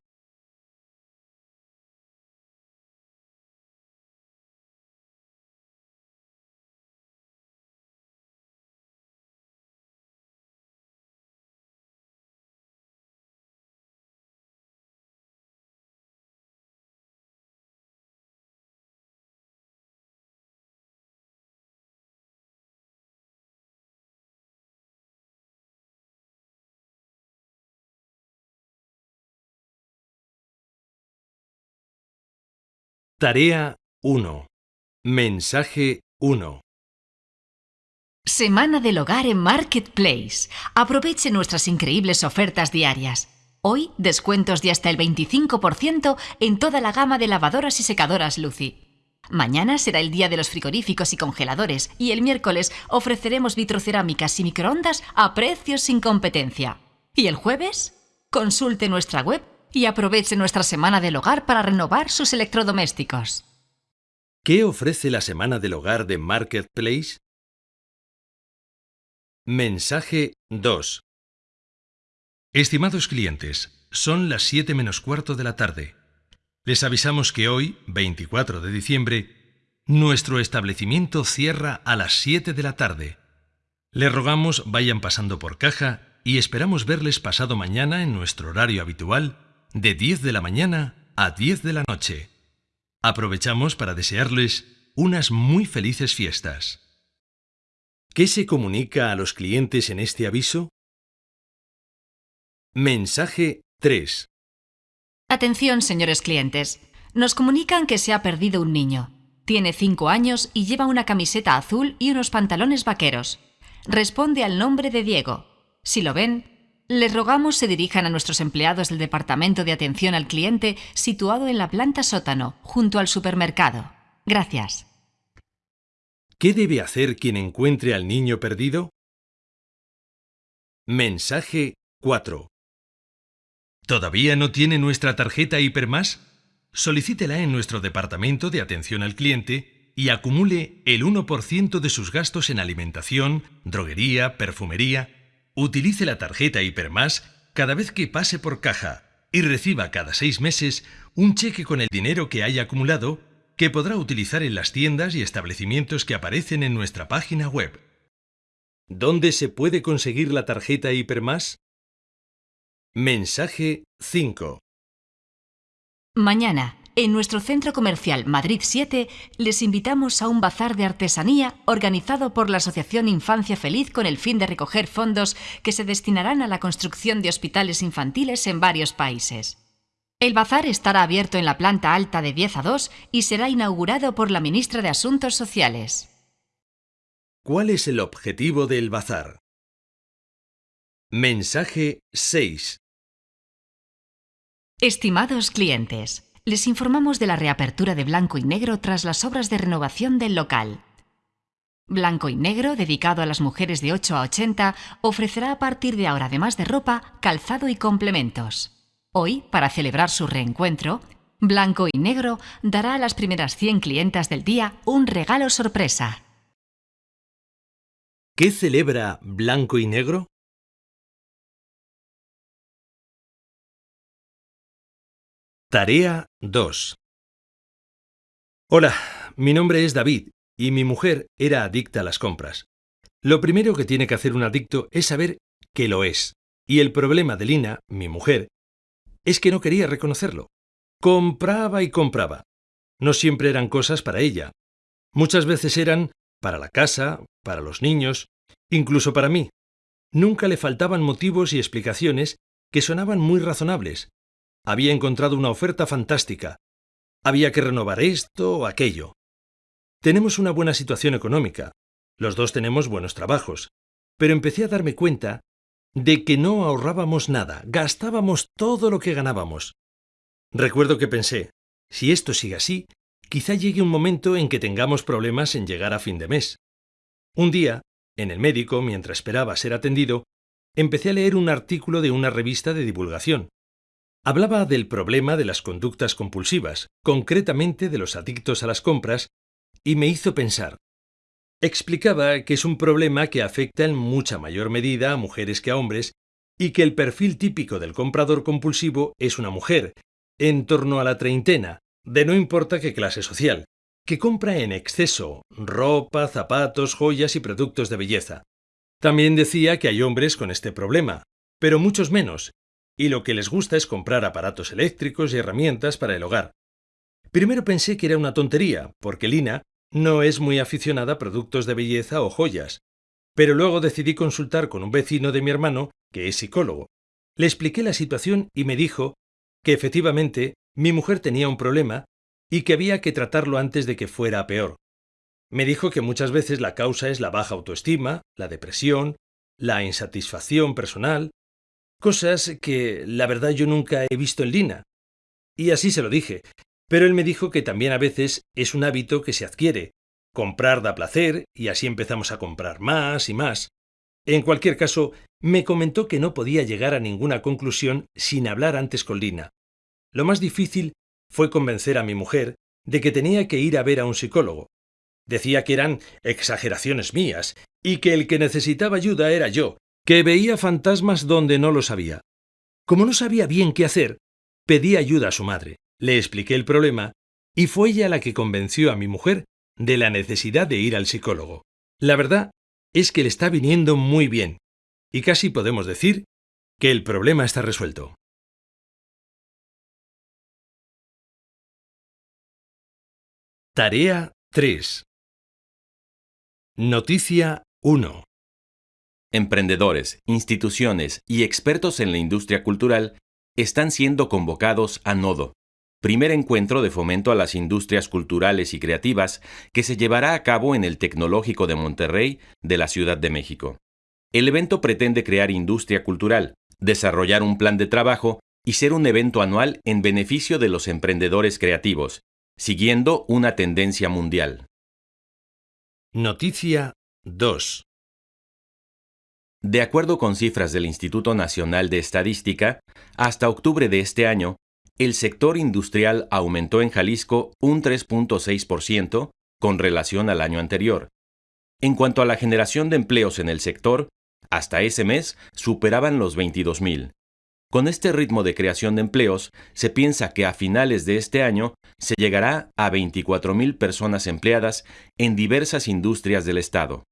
Tarea 1. Mensaje 1. Semana del hogar en Marketplace. Aproveche nuestras increíbles ofertas diarias. Hoy, descuentos de hasta el 25% en toda la gama de lavadoras y secadoras Lucy. Mañana será el día de los frigoríficos y congeladores y el miércoles ofreceremos vitrocerámicas y microondas a precios sin competencia. ¿Y el jueves? Consulte nuestra web y aproveche nuestra semana del hogar para renovar sus electrodomésticos. ¿Qué ofrece la semana del hogar de Marketplace? Mensaje 2. Estimados clientes, son las 7 menos cuarto de la tarde. Les avisamos que hoy, 24 de diciembre, nuestro establecimiento cierra a las 7 de la tarde. Les rogamos vayan pasando por caja y esperamos verles pasado mañana en nuestro horario habitual de 10 de la mañana a 10 de la noche. Aprovechamos para desearles unas muy felices fiestas. ¿Qué se comunica a los clientes en este aviso? Mensaje 3. Atención, señores clientes. Nos comunican que se ha perdido un niño. Tiene 5 años y lleva una camiseta azul y unos pantalones vaqueros. Responde al nombre de Diego. Si lo ven, les rogamos se dirijan a nuestros empleados del Departamento de Atención al Cliente situado en la planta sótano, junto al supermercado. Gracias. ¿Qué debe hacer quien encuentre al niño perdido? Mensaje 4. ¿Todavía no tiene nuestra tarjeta Hipermás? Solicítela en nuestro Departamento de Atención al Cliente y acumule el 1% de sus gastos en alimentación, droguería, perfumería Utilice la tarjeta Hipermás cada vez que pase por caja y reciba cada seis meses un cheque con el dinero que haya acumulado que podrá utilizar en las tiendas y establecimientos que aparecen en nuestra página web. ¿Dónde se puede conseguir la tarjeta Hipermás? Mensaje 5. Mañana, en nuestro centro comercial Madrid 7 les invitamos a un bazar de artesanía organizado por la Asociación Infancia Feliz con el fin de recoger fondos que se destinarán a la construcción de hospitales infantiles en varios países. El bazar estará abierto en la planta alta de 10 a 2 y será inaugurado por la ministra de Asuntos Sociales. ¿Cuál es el objetivo del bazar? Mensaje 6. Estimados clientes, les informamos de la reapertura de Blanco y Negro tras las obras de renovación del local. Blanco y Negro, dedicado a las mujeres de 8 a 80, ofrecerá a partir de ahora, además de ropa, calzado y complementos. Hoy, para celebrar su reencuentro, Blanco y Negro dará a las primeras 100 clientas del día un regalo sorpresa. ¿Qué celebra Blanco y Negro? Tarea 2 Hola, mi nombre es David y mi mujer era adicta a las compras. Lo primero que tiene que hacer un adicto es saber que lo es. Y el problema de Lina, mi mujer, es que no quería reconocerlo. Compraba y compraba. No siempre eran cosas para ella. Muchas veces eran para la casa, para los niños, incluso para mí. nunca le faltaban motivos y explicaciones que sonaban muy razonables. Había encontrado una oferta fantástica. Había que renovar esto o aquello. Tenemos una buena situación económica. Los dos tenemos buenos trabajos. Pero empecé a darme cuenta de que no ahorrábamos nada, gastábamos todo lo que ganábamos. Recuerdo que pensé, si esto sigue así, quizá llegue un momento en que tengamos problemas en llegar a fin de mes. Un día, en el médico, mientras esperaba ser atendido, empecé a leer un artículo de una revista de divulgación. Hablaba del problema de las conductas compulsivas, concretamente de los adictos a las compras, y me hizo pensar. Explicaba que es un problema que afecta en mucha mayor medida a mujeres que a hombres y que el perfil típico del comprador compulsivo es una mujer, en torno a la treintena, de no importa qué clase social, que compra en exceso ropa, zapatos, joyas y productos de belleza. También decía que hay hombres con este problema, pero muchos menos, y lo que les gusta es comprar aparatos eléctricos y herramientas para el hogar. Primero pensé que era una tontería, porque Lina no es muy aficionada a productos de belleza o joyas, pero luego decidí consultar con un vecino de mi hermano, que es psicólogo. Le expliqué la situación y me dijo que efectivamente mi mujer tenía un problema y que había que tratarlo antes de que fuera peor. Me dijo que muchas veces la causa es la baja autoestima, la depresión, la insatisfacción personal, cosas que la verdad yo nunca he visto en Lina. Y así se lo dije, pero él me dijo que también a veces es un hábito que se adquiere. Comprar da placer y así empezamos a comprar más y más. En cualquier caso, me comentó que no podía llegar a ninguna conclusión sin hablar antes con Lina. Lo más difícil fue convencer a mi mujer de que tenía que ir a ver a un psicólogo. Decía que eran exageraciones mías y que el que necesitaba ayuda era yo, que veía fantasmas donde no lo sabía. Como no sabía bien qué hacer, pedí ayuda a su madre, le expliqué el problema y fue ella la que convenció a mi mujer de la necesidad de ir al psicólogo. La verdad es que le está viniendo muy bien y casi podemos decir que el problema está resuelto. Tarea 3 Noticia 1. Emprendedores, instituciones y expertos en la industria cultural están siendo convocados a Nodo, primer encuentro de fomento a las industrias culturales y creativas que se llevará a cabo en el Tecnológico de Monterrey de la Ciudad de México. El evento pretende crear industria cultural, desarrollar un plan de trabajo y ser un evento anual en beneficio de los emprendedores creativos, siguiendo una tendencia mundial. Noticia 2. De acuerdo con cifras del Instituto Nacional de Estadística, hasta octubre de este año, el sector industrial aumentó en Jalisco un 3.6% con relación al año anterior. En cuanto a la generación de empleos en el sector, hasta ese mes superaban los 22.000. Con este ritmo de creación de empleos, se piensa que a finales de este año se llegará a 24.000 personas empleadas en diversas industrias del Estado.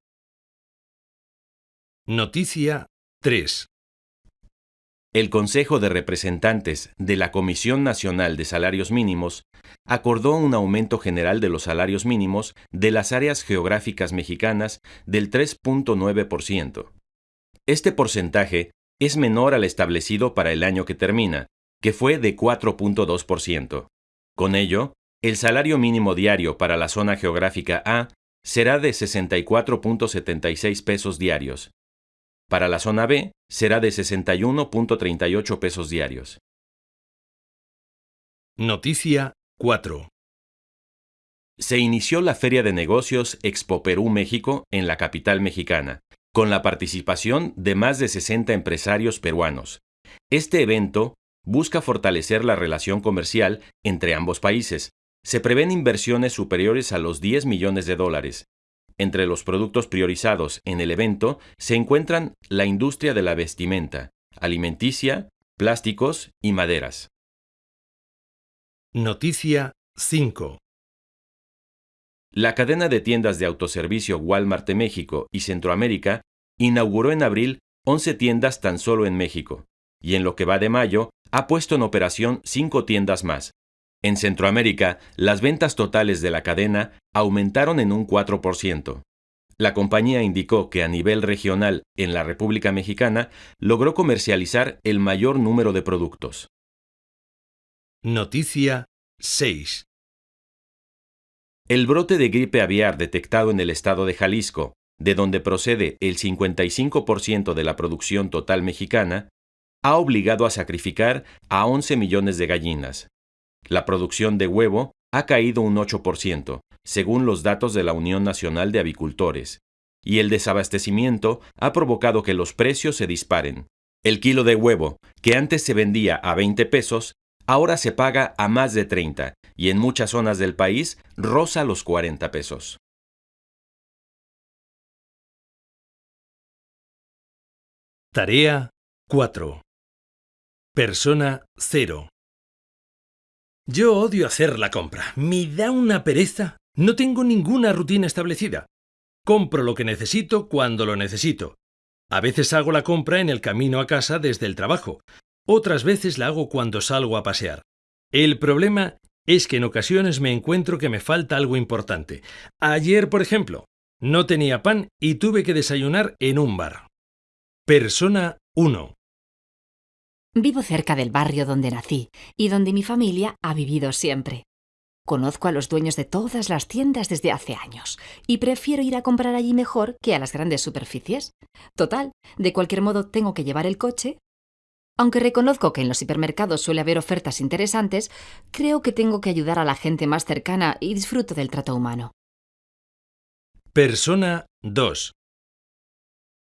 Noticia 3. El Consejo de Representantes de la Comisión Nacional de Salarios Mínimos acordó un aumento general de los salarios mínimos de las áreas geográficas mexicanas del 3.9%. Este porcentaje es menor al establecido para el año que termina, que fue de 4.2%. Con ello, el salario mínimo diario para la zona geográfica A será de 64.76 pesos diarios. Para la zona B será de 61.38 pesos diarios. Noticia 4. Se inició la Feria de Negocios Expo Perú México en la capital mexicana, con la participación de más de 60 empresarios peruanos. Este evento busca fortalecer la relación comercial entre ambos países. Se prevén inversiones superiores a los 10 millones de dólares. Entre los productos priorizados en el evento se encuentran la industria de la vestimenta, alimenticia, plásticos y maderas. Noticia 5. La cadena de tiendas de autoservicio Walmart de México y Centroamérica inauguró en abril 11 tiendas tan solo en México, y en lo que va de mayo ha puesto en operación 5 tiendas más. En Centroamérica, las ventas totales de la cadena aumentaron en un 4%. La compañía indicó que a nivel regional en la República Mexicana logró comercializar el mayor número de productos. Noticia 6. El brote de gripe aviar detectado en el estado de Jalisco, de donde procede el 55% de la producción total mexicana, ha obligado a sacrificar a 11 millones de gallinas. La producción de huevo ha caído un 8%, según los datos de la Unión Nacional de Avicultores, y el desabastecimiento ha provocado que los precios se disparen. El kilo de huevo, que antes se vendía a 20 pesos, ahora se paga a más de 30 y en muchas zonas del país roza los 40 pesos. Tarea 4. Persona 0. Yo odio hacer la compra. Me da una pereza. No tengo ninguna rutina establecida. Compro lo que necesito cuando lo necesito. A veces hago la compra en el camino a casa desde el trabajo. Otras veces la hago cuando salgo a pasear. El problema es que en ocasiones me encuentro que me falta algo importante. Ayer, por ejemplo, no tenía pan y tuve que desayunar en un bar. Persona 1. Vivo cerca del barrio donde nací y donde mi familia ha vivido siempre. Conozco a los dueños de todas las tiendas desde hace años y prefiero ir a comprar allí mejor que a las grandes superficies. Total, de cualquier modo tengo que llevar el coche. Aunque reconozco que en los hipermercados suele haber ofertas interesantes, creo que tengo que ayudar a la gente más cercana y disfruto del trato humano. Persona 2.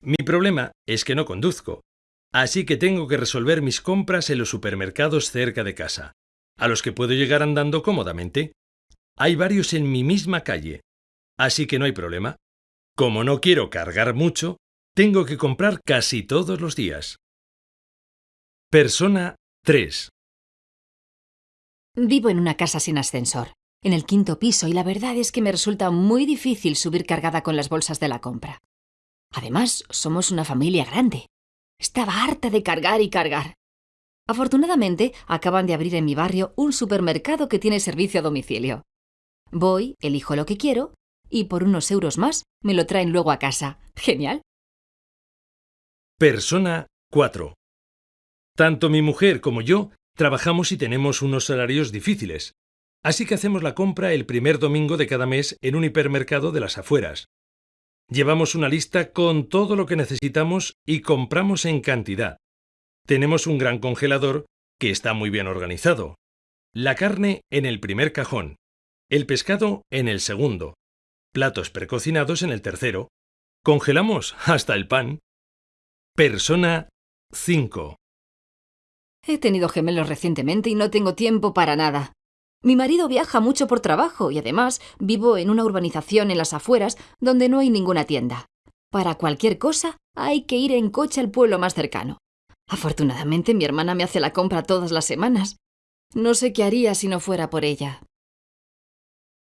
Mi problema es que no conduzco, así que tengo que resolver mis compras en los supermercados cerca de casa a los que puedo llegar andando cómodamente. Hay varios en mi misma calle, así que no hay problema. Como no quiero cargar mucho, tengo que comprar casi todos los días. Persona 3. Vivo en una casa sin ascensor, en el quinto piso, y la verdad es que me resulta muy difícil subir cargada con las bolsas de la compra. Además, somos una familia grande. Estaba harta de cargar y cargar. Afortunadamente, acaban de abrir en mi barrio un supermercado que tiene servicio a domicilio. Voy, elijo lo que quiero y por unos euros más me lo traen luego a casa. Genial. Persona 4. Tanto mi mujer como yo trabajamos y tenemos unos salarios difíciles, así que hacemos la compra el primer domingo de cada mes en un hipermercado de las afueras. Llevamos una lista con todo lo que necesitamos y compramos en cantidad. Tenemos un gran congelador que está muy bien organizado. La carne en el primer cajón, el pescado en el segundo, platos precocinados en el tercero. Congelamos hasta el pan. Persona 5. He tenido gemelos recientemente y no tengo tiempo para nada. Mi marido viaja mucho por trabajo y además vivo en una urbanización en las afueras donde no hay ninguna tienda. Para cualquier cosa hay que ir en coche al pueblo más cercano. Afortunadamente mi hermana me hace la compra todas las semanas. No sé qué haría si no fuera por ella.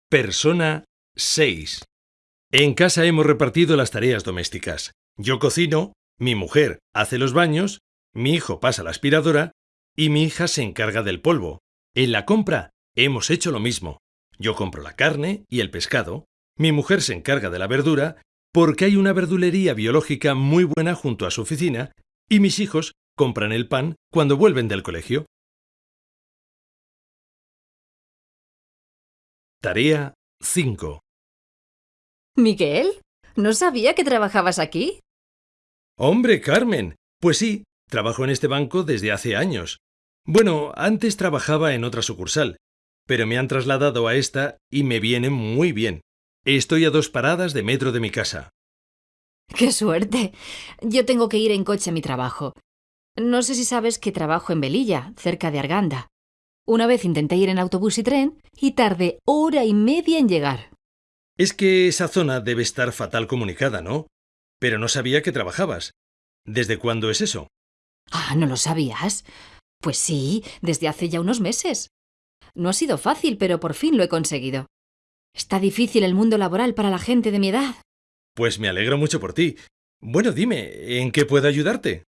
Persona 6. En casa hemos repartido las tareas domésticas. Yo cocino, mi mujer hace los baños, mi hijo pasa la aspiradora y mi hija se encarga del polvo. En la compra hemos hecho lo mismo. Yo compro la carne y el pescado, mi mujer se encarga de la verdura porque hay una verdulería biológica muy buena junto a su oficina y mis hijos compran el pan cuando vuelven del colegio. Tarea 5. Miguel, ¿no sabía que trabajabas aquí? Hombre, Carmen. Pues sí, trabajo en este banco desde hace años. Bueno, antes trabajaba en otra sucursal, pero me han trasladado a esta y me viene muy bien. Estoy a dos paradas de metro de mi casa. ¡Qué suerte! Yo tengo que ir en coche a mi trabajo. No sé si sabes que trabajo en Belilla, cerca de Arganda. Una vez intenté ir en autobús y tren y tardé hora y media en llegar. Es que esa zona debe estar fatal comunicada, ¿no? Pero no sabía que trabajabas. ¿Desde cuándo es eso? Ah, ¿no lo sabías? Pues sí, desde hace ya unos meses. No ha sido fácil, pero por fin lo he conseguido. Está difícil el mundo laboral para la gente de mi edad. Pues me alegro mucho por ti. Bueno, dime, ¿en qué puedo ayudarte?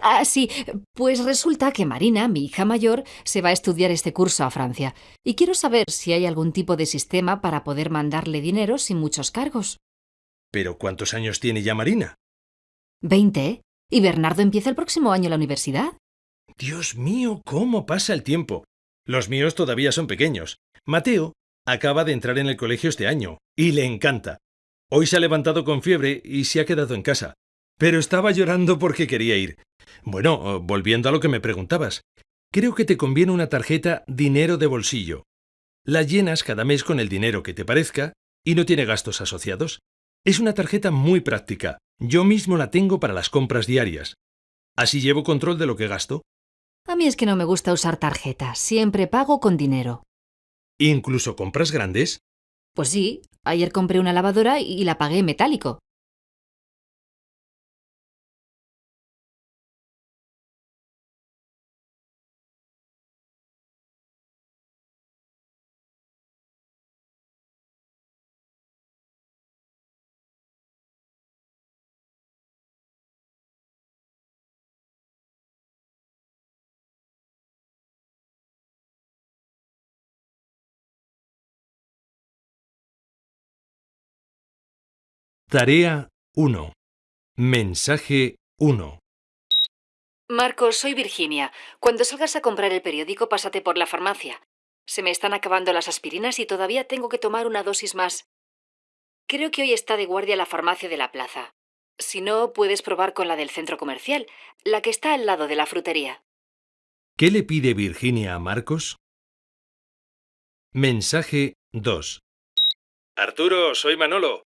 Ah, sí, pues resulta que Marina, mi hija mayor, se va a estudiar este curso a Francia, y quiero saber si hay algún tipo de sistema para poder mandarle dinero sin muchos cargos. Pero ¿cuántos años tiene ya Marina? Veinte. ¿Y Bernardo empieza el próximo año la universidad? Dios mío, cómo pasa el tiempo. Los míos todavía son pequeños. Mateo acaba de entrar en el colegio este año y le encanta. Hoy se ha levantado con fiebre y se ha quedado en casa. Pero estaba llorando porque quería ir. Bueno, volviendo a lo que me preguntabas, creo que te conviene una tarjeta dinero de bolsillo. La llenas cada mes con el dinero que te parezca y no tiene gastos asociados. Es una tarjeta muy práctica. Yo mismo la tengo para las compras diarias. Así llevo control de lo que gasto. A mí es que no me gusta usar tarjetas, siempre pago con dinero. ¿Incluso compras grandes? Pues sí, ayer compré una lavadora y la pagué en metálico. Tarea 1. Mensaje 1. Marcos, soy Virginia. Cuando salgas a comprar el periódico, pásate por la farmacia. Se me están acabando las aspirinas y todavía tengo que tomar una dosis más. Creo que hoy está de guardia la farmacia de la plaza. Si no, puedes probar con la del centro comercial, la que está al lado de la frutería. ¿Qué le pide Virginia a Marcos? Mensaje 2. Arturo, soy Manolo.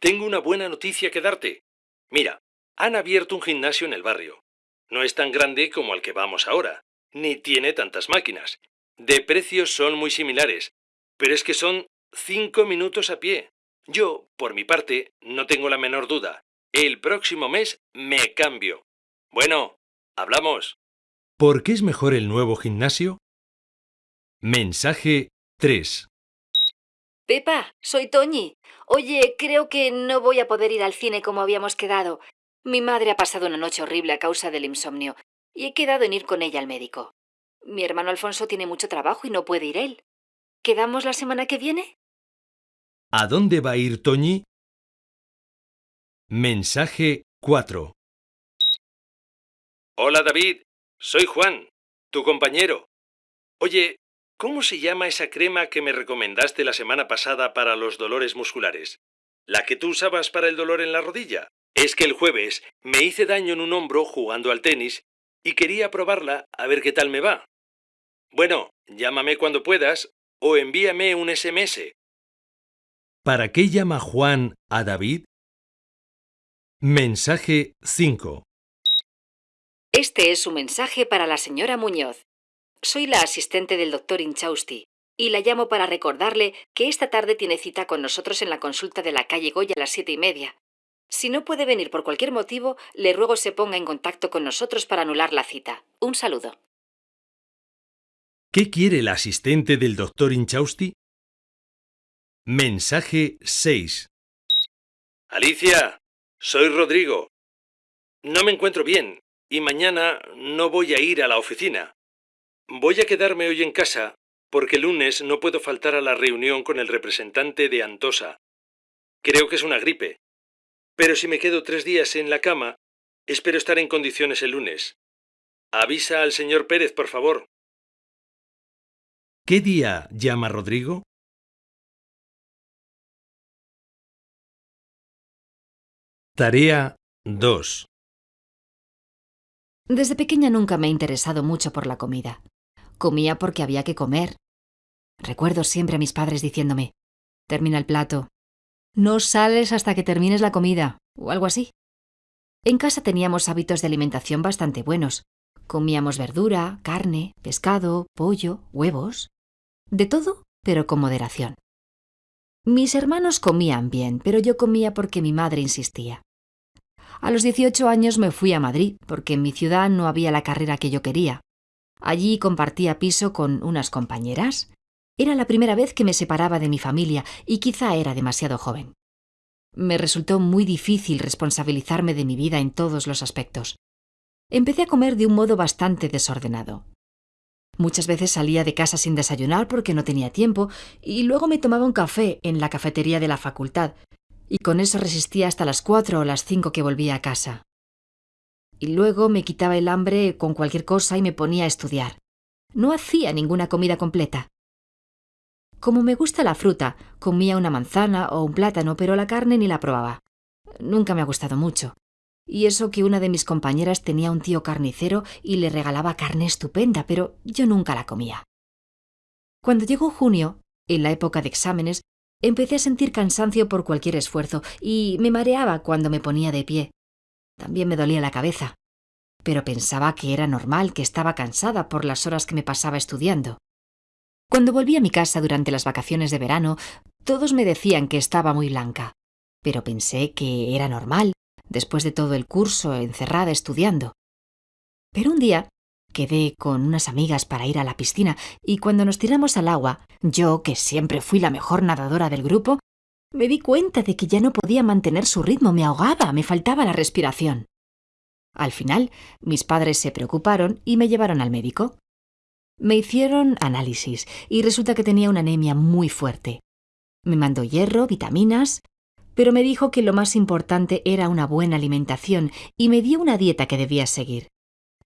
Tengo una buena noticia que darte. Mira, han abierto un gimnasio en el barrio. No es tan grande como al que vamos ahora, ni tiene tantas máquinas. De precios son muy similares, pero es que son cinco minutos a pie. Yo, por mi parte, no tengo la menor duda. El próximo mes me cambio. Bueno, hablamos. ¿Por qué es mejor el nuevo gimnasio? Mensaje 3. Pepa, soy Toñi. Oye, creo que no voy a poder ir al cine como habíamos quedado. Mi madre ha pasado una noche horrible a causa del insomnio y he quedado en ir con ella al médico. Mi hermano Alfonso tiene mucho trabajo y no puede ir él. ¿Quedamos la semana que viene? ¿A dónde va a ir Toñi? Mensaje 4. Hola David, soy Juan, tu compañero. Oye, ¿cómo se llama esa crema que me recomendaste la semana pasada para los dolores musculares? ¿La que tú usabas para el dolor en la rodilla? Es que el jueves me hice daño en un hombro jugando al tenis y quería probarla a ver qué tal me va. Bueno, llámame cuando puedas o envíame un SMS. ¿Para qué llama Juan a David? Mensaje 5. Este es su mensaje para la señora Muñoz. Soy la asistente del doctor Inchausti y la llamo para recordarle que esta tarde tiene cita con nosotros en la consulta de la calle Goya a las siete y media. Si no puede venir por cualquier motivo, le ruego se ponga en contacto con nosotros para anular la cita. Un saludo. ¿Qué quiere la asistente del doctor Inchausti? Mensaje 6. Alicia, soy Rodrigo. No me encuentro bien y mañana no voy a ir a la oficina. Voy a quedarme hoy en casa porque el lunes no puedo faltar a la reunión con el representante de Antosa. Creo que es una gripe. Pero si me quedo tres días en la cama, espero estar en condiciones el lunes. Avisa al señor Pérez, por favor. ¿Qué día llama Rodrigo? Tarea 2. Desde pequeña nunca me he interesado mucho por la comida. Comía porque había que comer. Recuerdo siempre a mis padres diciéndome, termina el plato. No sales hasta que termines la comida, o algo así. En casa teníamos hábitos de alimentación bastante buenos. Comíamos verdura, carne, pescado, pollo, huevos. De todo, pero con moderación. Mis hermanos comían bien, pero yo comía porque mi madre insistía. A los 18 años me fui a Madrid, porque en mi ciudad no había la carrera que yo quería. Allí compartía piso con unas compañeras. Era la primera vez que me separaba de mi familia y quizá era demasiado joven. Me resultó muy difícil responsabilizarme de mi vida en todos los aspectos. Empecé a comer de un modo bastante desordenado. Muchas veces salía de casa sin desayunar porque no tenía tiempo y luego me tomaba un café en la cafetería de la facultad. y con eso resistía hasta las cuatro o las cinco que volvía a casa. Y luego me quitaba el hambre con cualquier cosa y me ponía a estudiar. No hacía ninguna comida completa. Como me gusta la fruta, comía una manzana o un plátano, pero la carne ni la probaba. Nunca me ha gustado mucho. Y eso que una de mis compañeras tenía un tío carnicero y le regalaba carne estupenda, pero yo nunca la comía. Cuando llegó junio, en la época de exámenes, empecé a sentir cansancio por cualquier esfuerzo y me mareaba cuando me ponía de pie. También me dolía la cabeza. Pero pensaba que era normal que estaba cansada por las horas que me pasaba estudiando. Cuando volví a mi casa durante las vacaciones de verano, todos me decían que estaba muy blanca. Pero pensé que era normal, después de todo el curso encerrada estudiando. Pero un día quedé con unas amigas para ir a la piscina y cuando nos tiramos al agua, yo, que siempre fui la mejor nadadora del grupo, me di cuenta de que ya no podía mantener su ritmo, me ahogaba, me faltaba la respiración. Al final, mis padres se preocuparon y me llevaron al médico. Me hicieron análisis y resulta que tenía una anemia muy fuerte. Me mandó hierro, vitaminas, pero me dijo que lo más importante era una buena alimentación y me dio una dieta que debía seguir.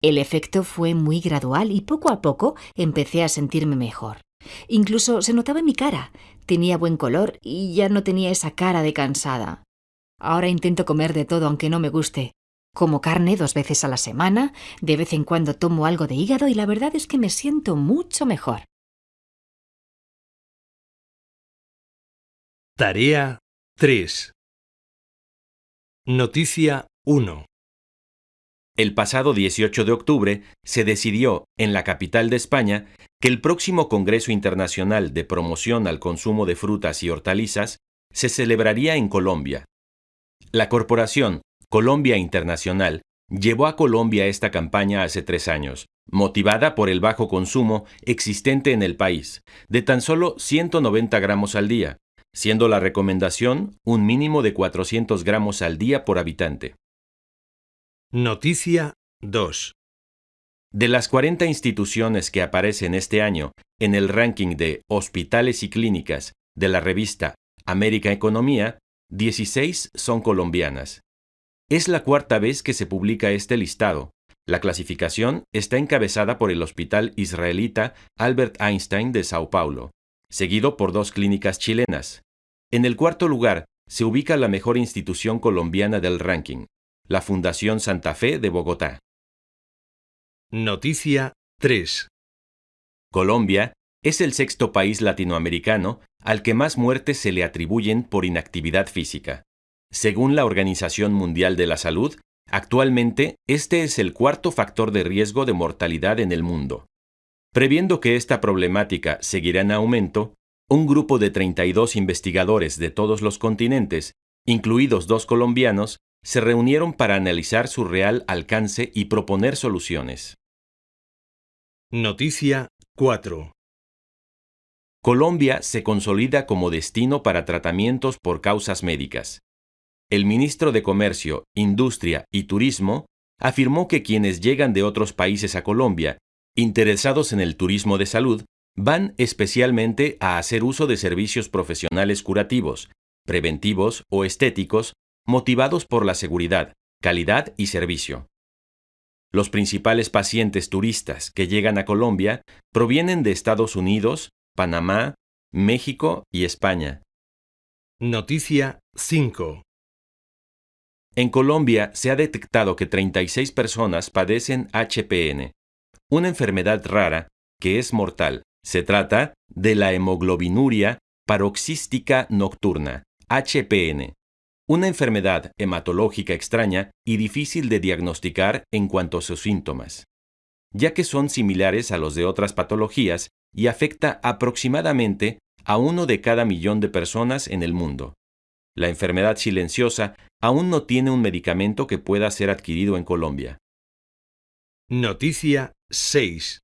El efecto fue muy gradual y poco a poco empecé a sentirme mejor. Incluso se notaba en mi cara. Tenía buen color y ya no tenía esa cara de cansada. Ahora intento comer de todo aunque no me guste. Como carne dos veces a la semana, de vez en cuando tomo algo de hígado y la verdad es que me siento mucho mejor. Tarea 3. Noticia 1. El pasado 18 de octubre se decidió, en la capital de España, que el próximo Congreso Internacional de Promoción al Consumo de Frutas y Hortalizas se celebraría en Colombia. La corporación Colombia Internacional llevó a Colombia esta campaña hace tres años, motivada por el bajo consumo existente en el país, de tan solo 190 gramos al día, siendo la recomendación un mínimo de 400 gramos al día por habitante. Noticia 2. De las 40 instituciones que aparecen este año en el ranking de hospitales y clínicas de la revista América Economía, 16 son colombianas. Es la cuarta vez que se publica este listado. La clasificación está encabezada por el Hospital Israelita Albert Einstein de Sao Paulo, seguido por dos clínicas chilenas. En el cuarto lugar se ubica la mejor institución colombiana del ranking, la Fundación Santa Fe de Bogotá. Noticia 3. Colombia es el sexto país latinoamericano al que más muertes se le atribuyen por inactividad física. Según la Organización Mundial de la Salud, actualmente este es el cuarto factor de riesgo de mortalidad en el mundo. Previendo que esta problemática seguirá en aumento, un grupo de 32 investigadores de todos los continentes, incluidos dos colombianos, se reunieron para analizar su real alcance y proponer soluciones. Noticia 4. Colombia se consolida como destino para tratamientos por causas médicas. El ministro de Comercio, Industria y Turismo afirmó que quienes llegan de otros países a Colombia, interesados en el turismo de salud, van especialmente a hacer uso de servicios profesionales curativos, preventivos o estéticos motivados por la seguridad, calidad y servicio. Los principales pacientes turistas que llegan a Colombia provienen de Estados Unidos, Panamá, México y España. Noticia 5. En Colombia se ha detectado que 36 personas padecen HPN, una enfermedad rara que es mortal. Se trata de la hemoglobinuria paroxística nocturna, HPN, una enfermedad hematológica extraña y difícil de diagnosticar en cuanto a sus síntomas, ya que son similares a los de otras patologías y afecta aproximadamente a uno de cada millón de personas en el mundo. La enfermedad silenciosa aún no tiene un medicamento que pueda ser adquirido en Colombia. Noticia 6.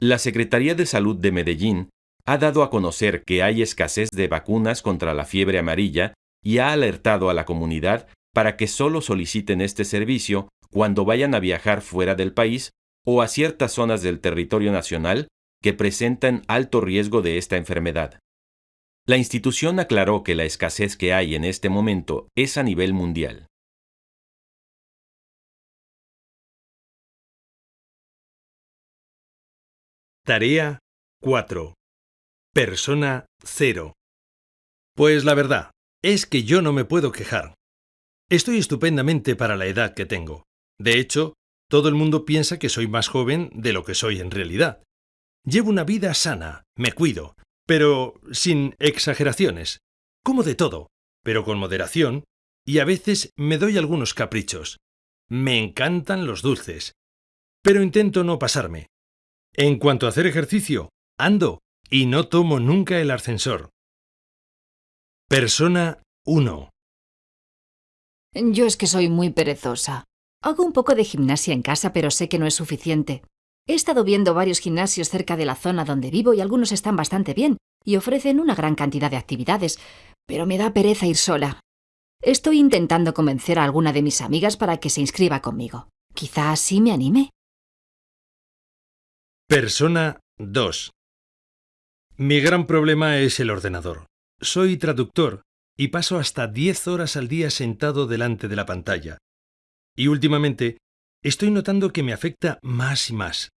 La Secretaría de Salud de Medellín ha dado a conocer que hay escasez de vacunas contra la fiebre amarilla y ha alertado a la comunidad para que solo soliciten este servicio cuando vayan a viajar fuera del país o a ciertas zonas del territorio nacional que presentan alto riesgo de esta enfermedad. La institución aclaró que la escasez que hay en este momento es a nivel mundial. Tarea 4. Persona 0. Pues la verdad es que yo no me puedo quejar. Estoy estupendamente para la edad que tengo. De hecho, todo el mundo piensa que soy más joven de lo que soy en realidad. Llevo una vida sana, me cuido, pero sin exageraciones. Como de todo, pero con moderación, y a veces me doy algunos caprichos. Me encantan los dulces. Pero intento no pasarme. En cuanto a hacer ejercicio, ando y no tomo nunca el ascensor. Persona 1. Yo es que soy muy perezosa. Hago un poco de gimnasia en casa, pero sé que no es suficiente. He estado viendo varios gimnasios cerca de la zona donde vivo y algunos están bastante bien y ofrecen una gran cantidad de actividades, pero me da pereza ir sola. Estoy intentando convencer a alguna de mis amigas para que se inscriba conmigo. Quizá así me anime. Persona 2. Mi gran problema es el ordenador. Soy traductor y paso hasta 10 horas al día sentado delante de la pantalla. Y últimamente estoy notando que me afecta más y más.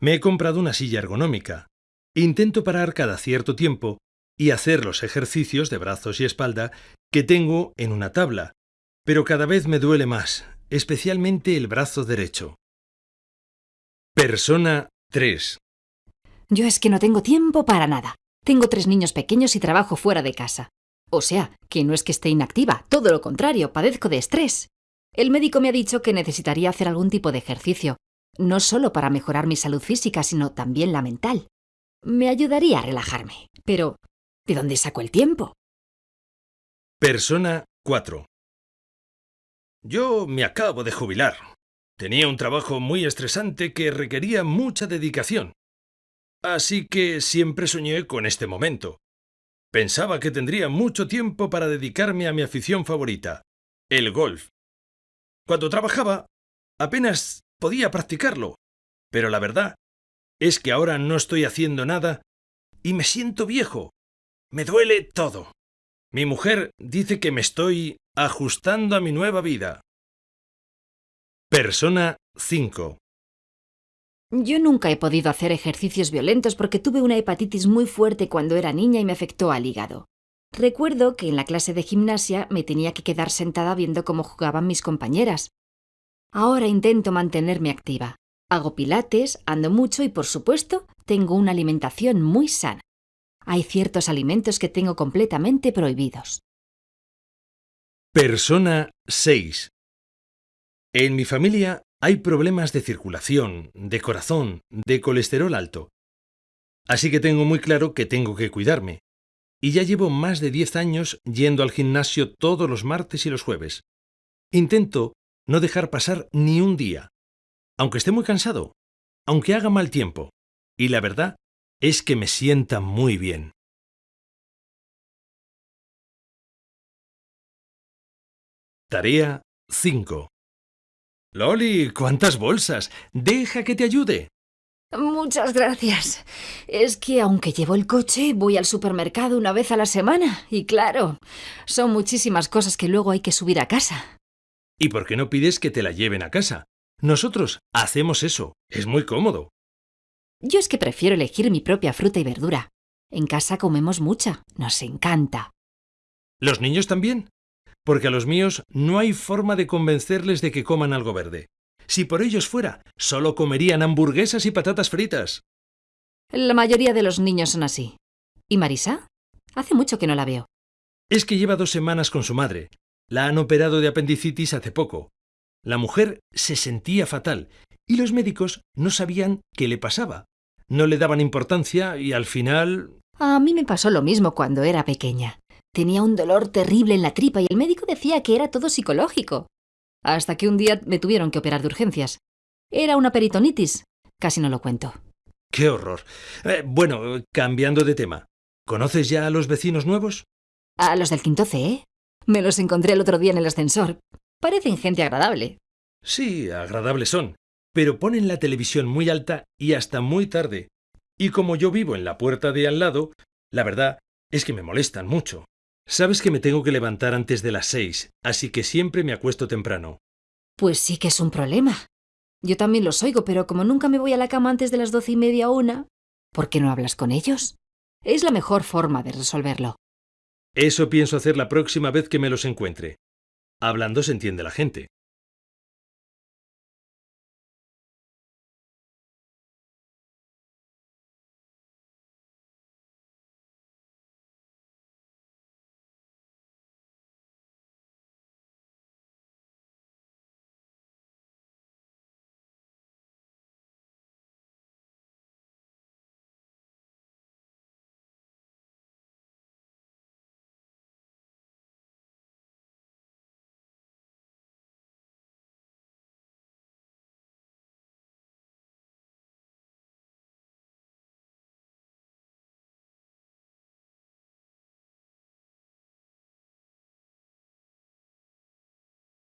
Me he comprado una silla ergonómica. Intento parar cada cierto tiempo y hacer los ejercicios de brazos y espalda que tengo en una tabla, pero cada vez me duele más, especialmente el brazo derecho. Persona 3. Yo es que no tengo tiempo para nada. Tengo tres niños pequeños y trabajo fuera de casa. O sea, que no es que esté inactiva, todo lo contrario, padezco de estrés. El médico me ha dicho que necesitaría hacer algún tipo de ejercicio, no solo para mejorar mi salud física, sino también la mental. Me ayudaría a relajarme. Pero, ¿de dónde saco el tiempo? Persona 4. Yo me acabo de jubilar. Tenía un trabajo muy estresante que requería mucha dedicación. Así que siempre soñé con este momento. Pensaba que tendría mucho tiempo para dedicarme a mi afición favorita, el golf. Cuando trabajaba, apenas podía practicarlo, pero la verdad es que ahora no estoy haciendo nada y me siento viejo. Me duele todo. Mi mujer dice que me estoy ajustando a mi nueva vida. Persona 5. Yo nunca he podido hacer ejercicios violentos porque tuve una hepatitis muy fuerte cuando era niña y me afectó al hígado. Recuerdo que en la clase de gimnasia me tenía que quedar sentada viendo cómo jugaban mis compañeras. Ahora intento mantenerme activa. Hago pilates, ando mucho y, por supuesto, tengo una alimentación muy sana. Hay ciertos alimentos que tengo completamente prohibidos. Persona 6. En mi familia hay problemas de circulación, de corazón, de colesterol alto. Así que tengo muy claro que tengo que cuidarme. Y ya llevo más de 10 años yendo al gimnasio todos los martes y los jueves. Intento no dejar pasar ni un día, aunque esté muy cansado, aunque haga mal tiempo. Y la verdad es que me sienta muy bien. Tarea 5. Loli, ¿cuántas bolsas? Deja que te ayude. Muchas gracias. Es que aunque llevo el coche, voy al supermercado una vez a la semana. Y claro, son muchísimas cosas que luego hay que subir a casa. ¿Y por qué no pides que te la lleven a casa? Nosotros hacemos eso. Es muy cómodo. Yo es que prefiero elegir mi propia fruta y verdura. En casa comemos mucha. Nos encanta. ¿Los niños también? Porque a los míos no hay forma de convencerles de que coman algo verde. Si por ellos fuera, solo comerían hamburguesas y patatas fritas. La mayoría de los niños son así. ¿Y Marisa? Hace mucho que no la veo. Es que lleva dos semanas con su madre. La han operado de apendicitis hace poco. La mujer se sentía fatal y los médicos no sabían qué le pasaba. No le daban importancia y al final... A mí me pasó lo mismo cuando era pequeña. Tenía un dolor terrible en la tripa y el médico decía que era todo psicológico. Hasta que un día me tuvieron que operar de urgencias. Era una peritonitis. Casi no lo cuento. ¡Qué horror! Eh, bueno, cambiando de tema. ¿Conoces ya a los vecinos nuevos? A los del quinto C, ¿eh? Me los encontré el otro día en el ascensor. Parecen gente agradable. Sí, agradables son. Pero ponen la televisión muy alta y hasta muy tarde. Y como yo vivo en la puerta de al lado, la verdad Es que me molestan mucho. Sabes que me tengo que levantar antes de las seis, así que siempre me acuesto temprano. Pues sí que es un problema. Yo también los oigo, pero como nunca me voy a la cama antes de las doce y media o una, ¿por qué no hablas con ellos? Es la mejor forma de resolverlo. Eso pienso hacer la próxima vez que me los encuentre. Hablando se entiende la gente.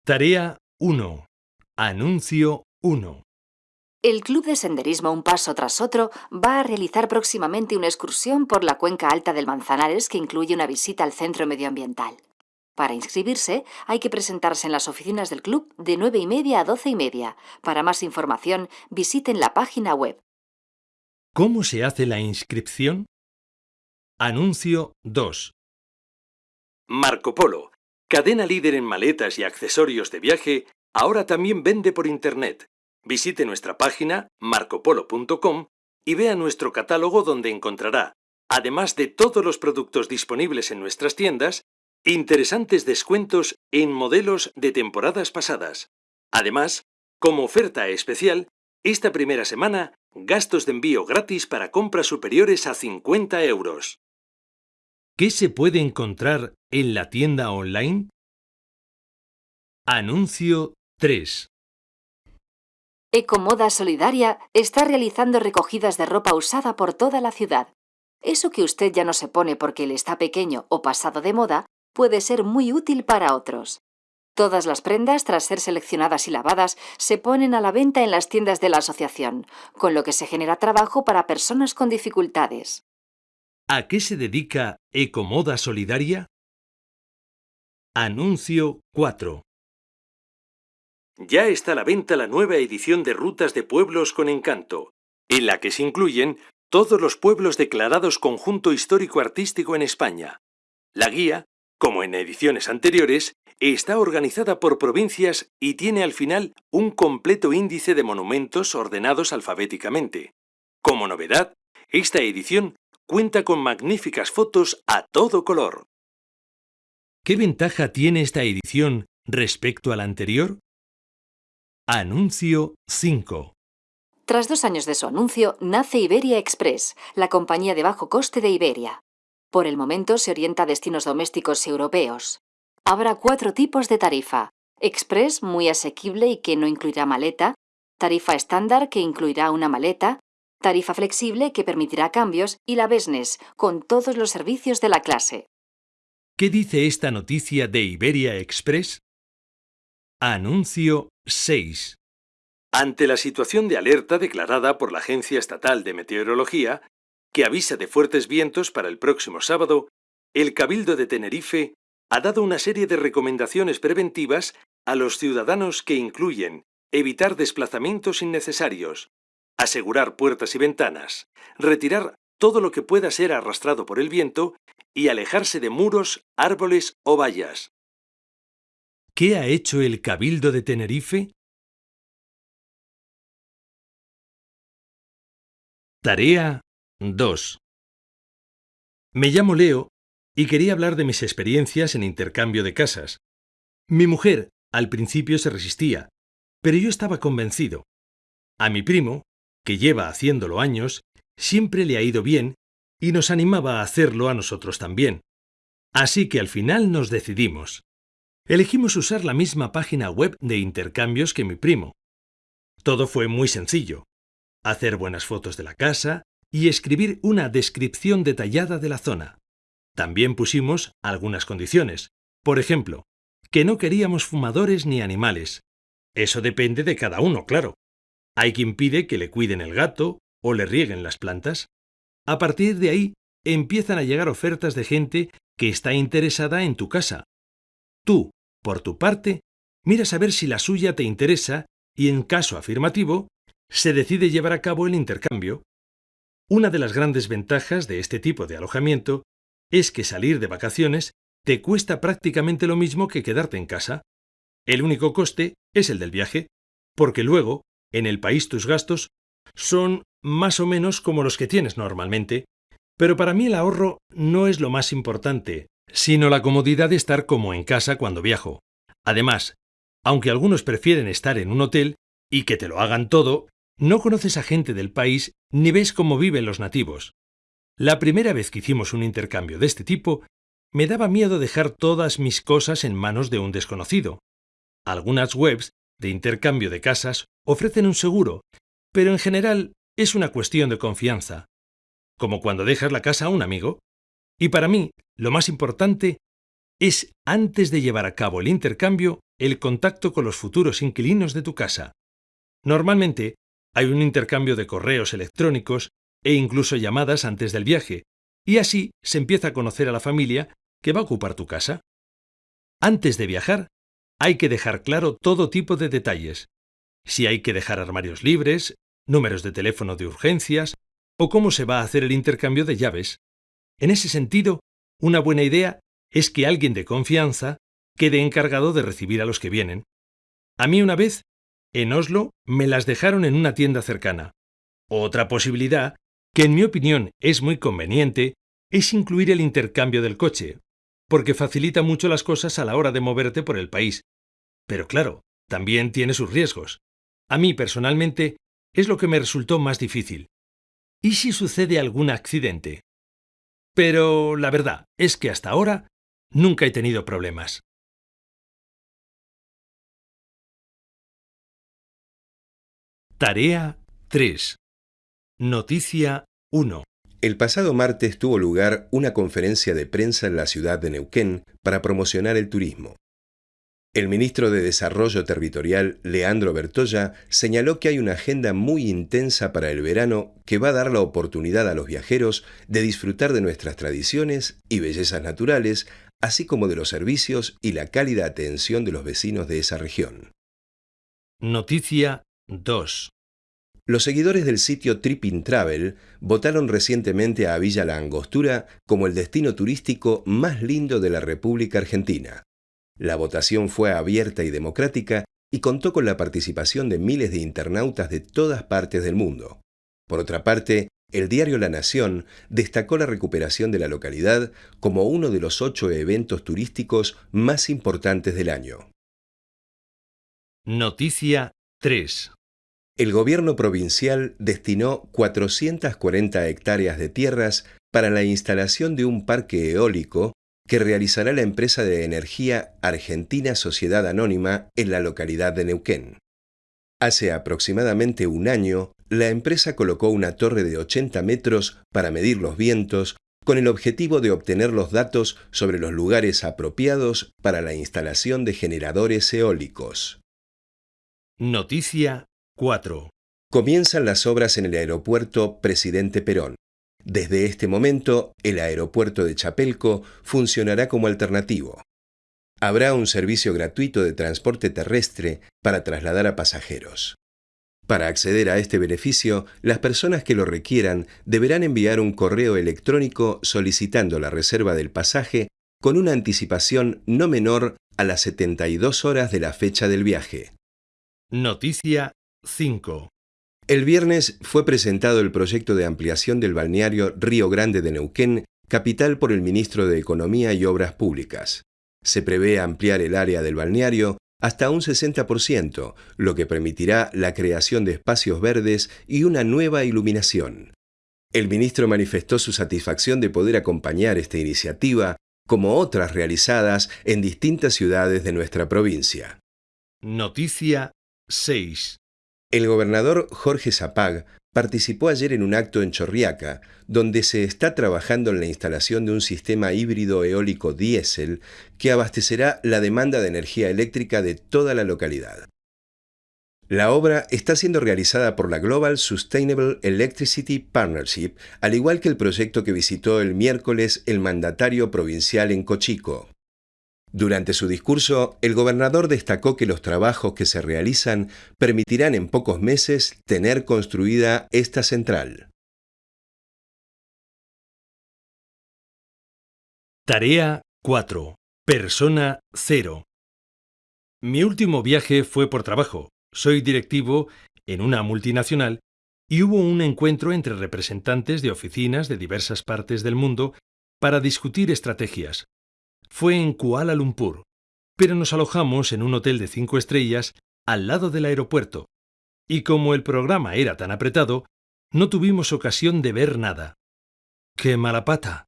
Tarea 1. Anuncio 1. El Club de Senderismo Un Paso tras Otro va a realizar próximamente una excursión por la cuenca alta del Manzanares que incluye una visita al centro medioambiental. Para inscribirse hay que presentarse en las oficinas del club de 9 y media a 12 y media. Para más información visiten la página web. ¿Cómo se hace la inscripción? Anuncio 2. Marco Polo, cadena líder en maletas y accesorios de viaje, ahora también vende por Internet. Visite nuestra página marcopolo.com y vea nuestro catálogo donde encontrará, además de todos los productos disponibles en nuestras tiendas, interesantes descuentos en modelos de temporadas pasadas. Además, como oferta especial, esta primera semana, gastos de envío gratis para compras superiores a 50 euros. ¿Qué se puede encontrar en la tienda online? Anuncio 3. Ecomoda Solidaria está realizando recogidas de ropa usada por toda la ciudad. Eso que usted ya no se pone porque le está pequeño o pasado de moda puede ser muy útil para otros. Todas las prendas, tras ser seleccionadas y lavadas, se ponen a la venta en las tiendas de la asociación, con lo que se genera trabajo para personas con dificultades. ¿A qué se dedica Ecomoda Solidaria? Anuncio 4. Ya está a la venta la nueva edición de Rutas de Pueblos con Encanto, en la que se incluyen todos los pueblos declarados Conjunto Histórico Artístico en España. La guía, como en ediciones anteriores, está organizada por provincias y tiene al final un completo índice de monumentos ordenados alfabéticamente. Como novedad, esta edición cuenta con magníficas fotos a todo color. ¿Qué ventaja tiene esta edición respecto a la anterior? Anuncio 5. Tras dos años de su anuncio, nace Iberia Express, la compañía de bajo coste de Iberia. Por el momento se orienta a destinos domésticos y europeos. Habrá cuatro tipos de tarifa. Express, muy asequible y que no incluirá maleta. Tarifa estándar, que incluirá una maleta. Tarifa flexible, que permitirá cambios. Y la Business, con todos los servicios de la clase. ¿Qué dice esta noticia de Iberia Express? Anuncio 6. Ante la situación de alerta declarada por la Agencia Estatal de Meteorología, que avisa de fuertes vientos para el próximo sábado, el Cabildo de Tenerife ha dado una serie de recomendaciones preventivas a los ciudadanos que incluyen evitar desplazamientos innecesarios, asegurar puertas y ventanas, retirar todo lo que pueda ser arrastrado por el viento y alejarse de muros, árboles o vallas. ¿Qué ha hecho el Cabildo de Tenerife? Tarea 2. Me llamo Leo y quería hablar de mis experiencias en intercambio de casas. Mi mujer al principio se resistía, pero yo estaba convencido. A mi primo, que lleva haciéndolo años, siempre le ha ido bien y nos animaba a hacerlo a nosotros también. Así que al final nos decidimos. Elegimos usar la misma página web de intercambios que mi primo. Todo fue muy sencillo. Hacer buenas fotos de la casa y escribir una descripción detallada de la zona. También pusimos algunas condiciones. Por ejemplo, que no queríamos fumadores ni animales. Eso depende de cada uno, claro. Hay quien pide que le cuiden el gato o le rieguen las plantas. A partir de ahí, empiezan a llegar ofertas de gente que está interesada en tu casa. Tú, por tu parte, miras a ver si la suya te interesa y, en caso afirmativo, se decide llevar a cabo el intercambio. Una de las grandes ventajas de este tipo de alojamiento es que salir de vacaciones te cuesta prácticamente lo mismo que quedarte en casa. El único coste es el del viaje, porque luego, en el país tus gastos son más o menos como los que tienes normalmente. Pero para mí el ahorro no es lo más importante, sino la comodidad de estar como en casa cuando viajo. Además, aunque algunos prefieren estar en un hotel y que te lo hagan todo, no conoces a gente del país ni ves cómo viven los nativos. La primera vez que hicimos un intercambio de este tipo, me daba miedo dejar todas mis cosas en manos de un desconocido. Algunas webs de intercambio de casas ofrecen un seguro, pero en general es una cuestión de confianza, como cuando dejas la casa a un amigo. Y para mí, lo más importante es, antes de llevar a cabo el intercambio, el contacto con los futuros inquilinos de tu casa. Normalmente, hay un intercambio de correos electrónicos e incluso llamadas antes del viaje, y así se empieza a conocer a la familia que va a ocupar tu casa. Antes de viajar, hay que dejar claro todo tipo de detalles. Si hay que dejar armarios libres, números de teléfono de urgencias, o cómo se va a hacer el intercambio de llaves. En ese sentido, una buena idea es que alguien de confianza quede encargado de recibir a los que vienen. A mí una vez en Oslo me las dejaron en una tienda cercana. Otra posibilidad, que en mi opinión es muy conveniente, es incluir el intercambio del coche, porque facilita mucho las cosas a la hora de moverte por el país. Pero claro, también tiene sus riesgos. A mí personalmente es lo que me resultó más difícil. ¿Y si sucede algún accidente? Pero la verdad es que hasta ahora nunca he tenido problemas. Tarea 3. Noticia 1. El pasado martes tuvo lugar una conferencia de prensa en la ciudad de Neuquén para promocionar el turismo. El ministro de Desarrollo Territorial, Leandro Bertoya, señaló que hay una agenda muy intensa para el verano que va a dar la oportunidad a los viajeros de disfrutar de nuestras tradiciones y bellezas naturales, así como de los servicios y la cálida atención de los vecinos de esa región. Noticia 2. Los seguidores del sitio Tripping Travel votaron recientemente a Villa La Angostura como el destino turístico más lindo de la República Argentina. La votación fue abierta y democrática y contó con la participación de miles de internautas de todas partes del mundo. Por otra parte, el diario La Nación destacó la recuperación de la localidad como uno de los ocho eventos turísticos más importantes del año. Noticia 3. El gobierno provincial destinó 440 hectáreas de tierras para la instalación de un parque eólico que realizará la empresa de energía Argentina Sociedad Anónima en la localidad de Neuquén. Hace aproximadamente un año, la empresa colocó una torre de 80 metros para medir los vientos con el objetivo de obtener los datos sobre los lugares apropiados para la instalación de generadores eólicos. Noticia 4. Comienzan las obras en el aeropuerto Presidente Perón. Desde este momento, el aeropuerto de Chapelco funcionará como alternativo. Habrá un servicio gratuito de transporte terrestre para trasladar a pasajeros. Para acceder a este beneficio, las personas que lo requieran deberán enviar un correo electrónico solicitando la reserva del pasaje con una anticipación no menor a las 72 horas de la fecha del viaje. Noticia 5. El viernes fue presentado el proyecto de ampliación del balneario Río Grande de Neuquén, capital por el ministro de Economía y Obras Públicas. Se prevé ampliar el área del balneario hasta un 60%, lo que permitirá la creación de espacios verdes y una nueva iluminación. El ministro manifestó su satisfacción de poder acompañar esta iniciativa, como otras realizadas en distintas ciudades de nuestra provincia. Noticia 6. El gobernador Jorge Zapag participó ayer en un acto en Chorriaca, donde se está trabajando en la instalación de un sistema híbrido eólico diésel que abastecerá la demanda de energía eléctrica de toda la localidad. La obra está siendo realizada por la Global Sustainable Electricity Partnership, al igual que el proyecto que visitó el miércoles el mandatario provincial en Cochico. Durante su discurso, el gobernador destacó que los trabajos que se realizan permitirán en pocos meses tener construida esta central. Tarea 4. Persona 0. Mi último viaje fue por trabajo. Soy directivo en una multinacional y hubo un encuentro entre representantes de oficinas de diversas partes del mundo para discutir estrategias. Fue en Kuala Lumpur, pero nos alojamos en un hotel de cinco estrellas al lado del aeropuerto, y como el programa era tan apretado, no tuvimos ocasión de ver nada. ¡Qué mala pata!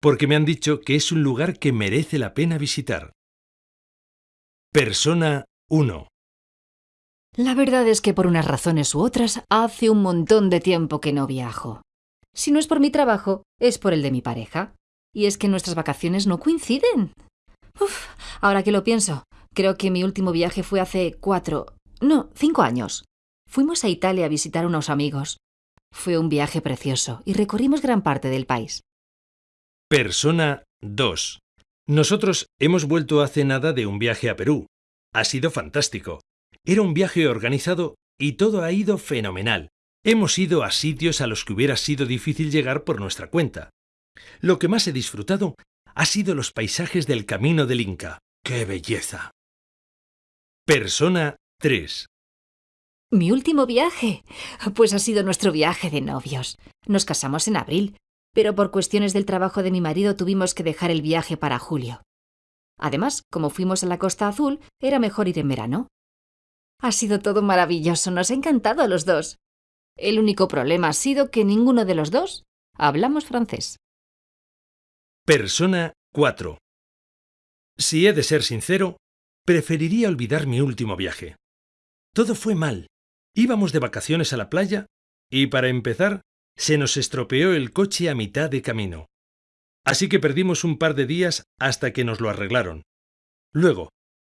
Porque me han dicho que es un lugar que merece la pena visitar. Persona 1. La verdad es que por unas razones u otras hace un montón de tiempo que no viajo. Si no es por mi trabajo, es por el de mi pareja. Y es que nuestras vacaciones no coinciden. Uf, ahora que lo pienso, creo que mi último viaje fue hace cuatro, no, cinco años. Fuimos a Italia a visitar unos amigos. Fue un viaje precioso y recorrimos gran parte del país. Persona 2. Nosotros hemos vuelto hace nada de un viaje a Perú. Ha sido fantástico. Era un viaje organizado y todo ha ido fenomenal. Hemos ido a sitios a los que hubiera sido difícil llegar por nuestra cuenta. Lo que más he disfrutado ha sido los paisajes del Camino del Inca. ¡Qué belleza! Persona 3. Mi último viaje. Pues ha sido nuestro viaje de novios. Nos casamos en abril, pero por cuestiones del trabajo de mi marido tuvimos que dejar el viaje para julio. Además, como fuimos a la Costa Azul, era mejor ir en verano. Ha sido todo maravilloso, nos ha encantado a los dos. El único problema ha sido que ninguno de los dos hablamos francés. Persona 4. Si he de ser sincero, preferiría olvidar mi último viaje. Todo fue mal. Íbamos de vacaciones a la playa y, para empezar, se nos estropeó el coche a mitad de camino. Así que perdimos un par de días hasta que nos lo arreglaron. Luego,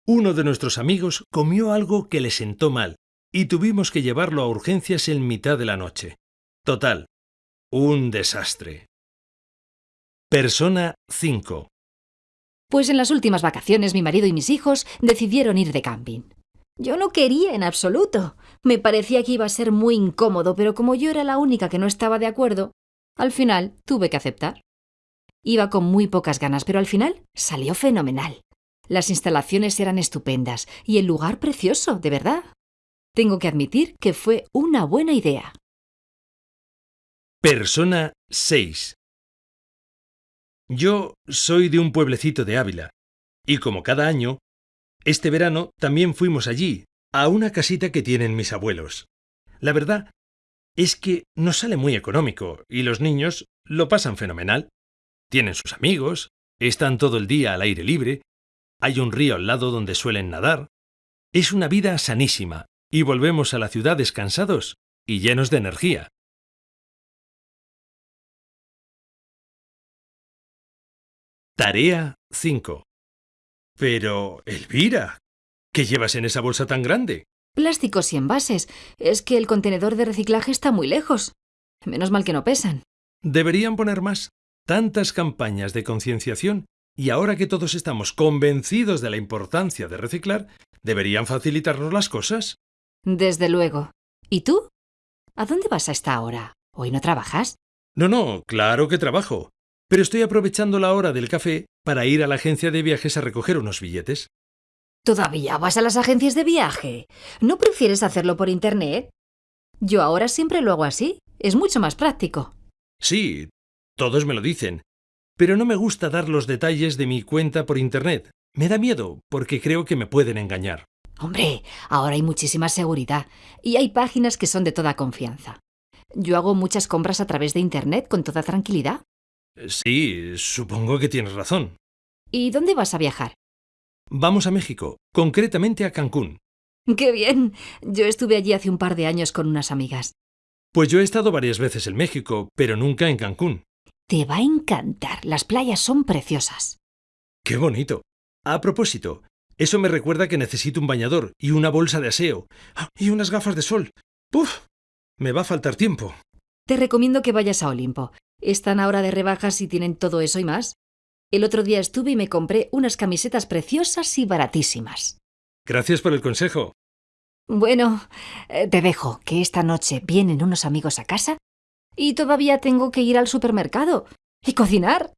uno de nuestros amigos comió algo que le sentó mal y tuvimos que llevarlo a urgencias en mitad de la noche. Total, un desastre. Persona 5. Pues en las últimas vacaciones mi marido y mis hijos decidieron ir de camping. Yo no quería en absoluto. Me parecía que iba a ser muy incómodo, pero como yo era la única que no estaba de acuerdo, al final tuve que aceptar. Iba con muy pocas ganas, pero al final salió fenomenal. Las instalaciones eran estupendas y el lugar precioso, de verdad. Tengo que admitir que fue una buena idea. Persona 6. Yo soy de un pueblecito de Ávila, y como cada año, este verano también fuimos allí, a una casita que tienen mis abuelos. La verdad es que nos sale muy económico, y los niños lo pasan fenomenal. Tienen sus amigos, están todo el día al aire libre, hay un río al lado donde suelen nadar. Es una vida sanísima y volvemos a la ciudad descansados y llenos de energía. Tarea 5. Pero, Elvira, ¿qué llevas en esa bolsa tan grande? Plásticos y envases. Es que el contenedor de reciclaje está muy lejos. Menos mal que no pesan. Deberían poner más. Tantas campañas de concienciación y ahora que todos estamos convencidos de la importancia de reciclar, ¿deberían facilitarnos las cosas? Desde luego. ¿Y tú? ¿A dónde vas a esta hora? ¿Hoy no trabajas? No, no, claro que trabajo. Pero estoy aprovechando la hora del café para ir a la agencia de viajes a recoger unos billetes. ¿Todavía vas a las agencias de viaje? ¿No prefieres hacerlo por Internet? Yo ahora siempre lo hago así. Es mucho más práctico. Sí, todos me lo dicen pero no me gusta dar los detalles de mi cuenta por Internet. Me da miedo, porque creo que me pueden engañar. Hombre, ahora hay muchísima seguridad y hay páginas que son de toda confianza. Yo hago muchas compras a través de Internet con toda tranquilidad. Sí, supongo que tienes razón. ¿Y dónde vas a viajar? Vamos a México, concretamente a Cancún. ¡Qué bien! Yo estuve allí hace un par de años con unas amigas. Pues yo he estado varias veces en México, pero nunca en Cancún. Te va a encantar. Las playas son preciosas. ¡Qué bonito! A propósito, Eso me recuerda que necesito un bañador y una bolsa de aseo. ¡Ah! Y unas gafas de sol. ¡Puf! Me va a faltar tiempo. Te recomiendo que vayas a Olimpo. Están ahora de rebajas y tienen todo eso y más. El otro día estuve y me compré unas camisetas preciosas y baratísimas. Gracias por el consejo. Bueno, eh, te dejo, que esta noche vienen unos amigos a casa y todavía tengo que ir al supermercado y cocinar.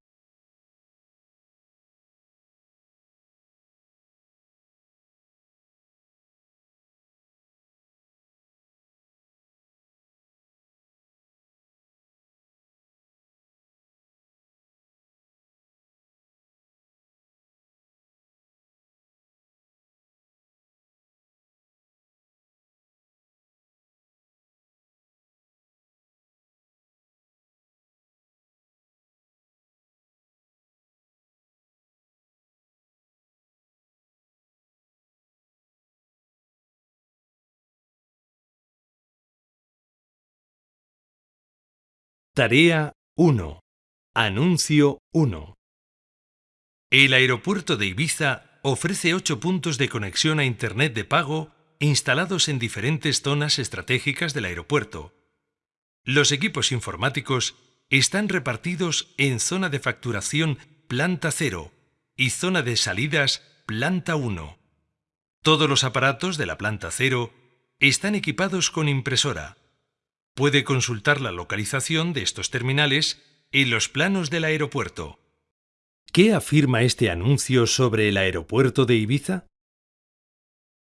Tarea 1. Anuncio 1. El aeropuerto de Ibiza ofrece 8 puntos de conexión a Internet de pago instalados en diferentes zonas estratégicas del aeropuerto. Los equipos informáticos están repartidos en zona de facturación planta 0 y zona de salidas planta 1. Todos los aparatos de la planta 0 están equipados con impresora Puede consultar la localización de estos terminales en los planos del aeropuerto. ¿Qué afirma este anuncio sobre el aeropuerto de Ibiza?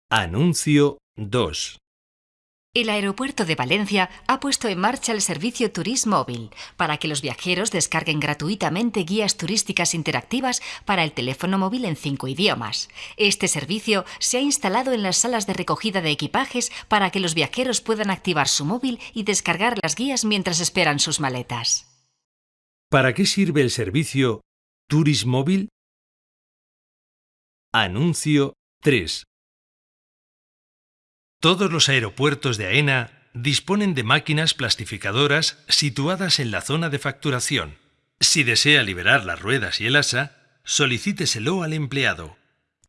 Anuncio 2. El aeropuerto de Valencia ha puesto en marcha el servicio Turismo Móvil para que los viajeros descarguen gratuitamente guías turísticas interactivas para el teléfono móvil en cinco idiomas. Este servicio se ha instalado en las salas de recogida de equipajes para que los viajeros puedan activar su móvil y descargar las guías mientras esperan sus maletas. ¿Para qué sirve el servicio Turismo Móvil? Anuncio 3. Todos los aeropuertos de AENA disponen de máquinas plastificadoras situadas en la zona de facturación. Si desea liberar las ruedas y el asa, solicíteselo al empleado.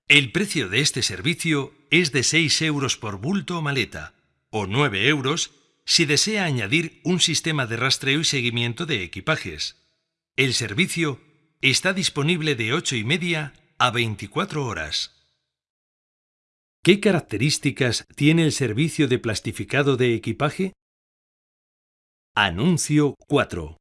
El precio de este servicio es de 6 euros por bulto o maleta, o 9 euros si desea añadir un sistema de rastreo y seguimiento de equipajes. El servicio está disponible de 8 y media a 24 horas. ¿Qué características tiene el servicio de plastificado de equipaje? Anuncio 4.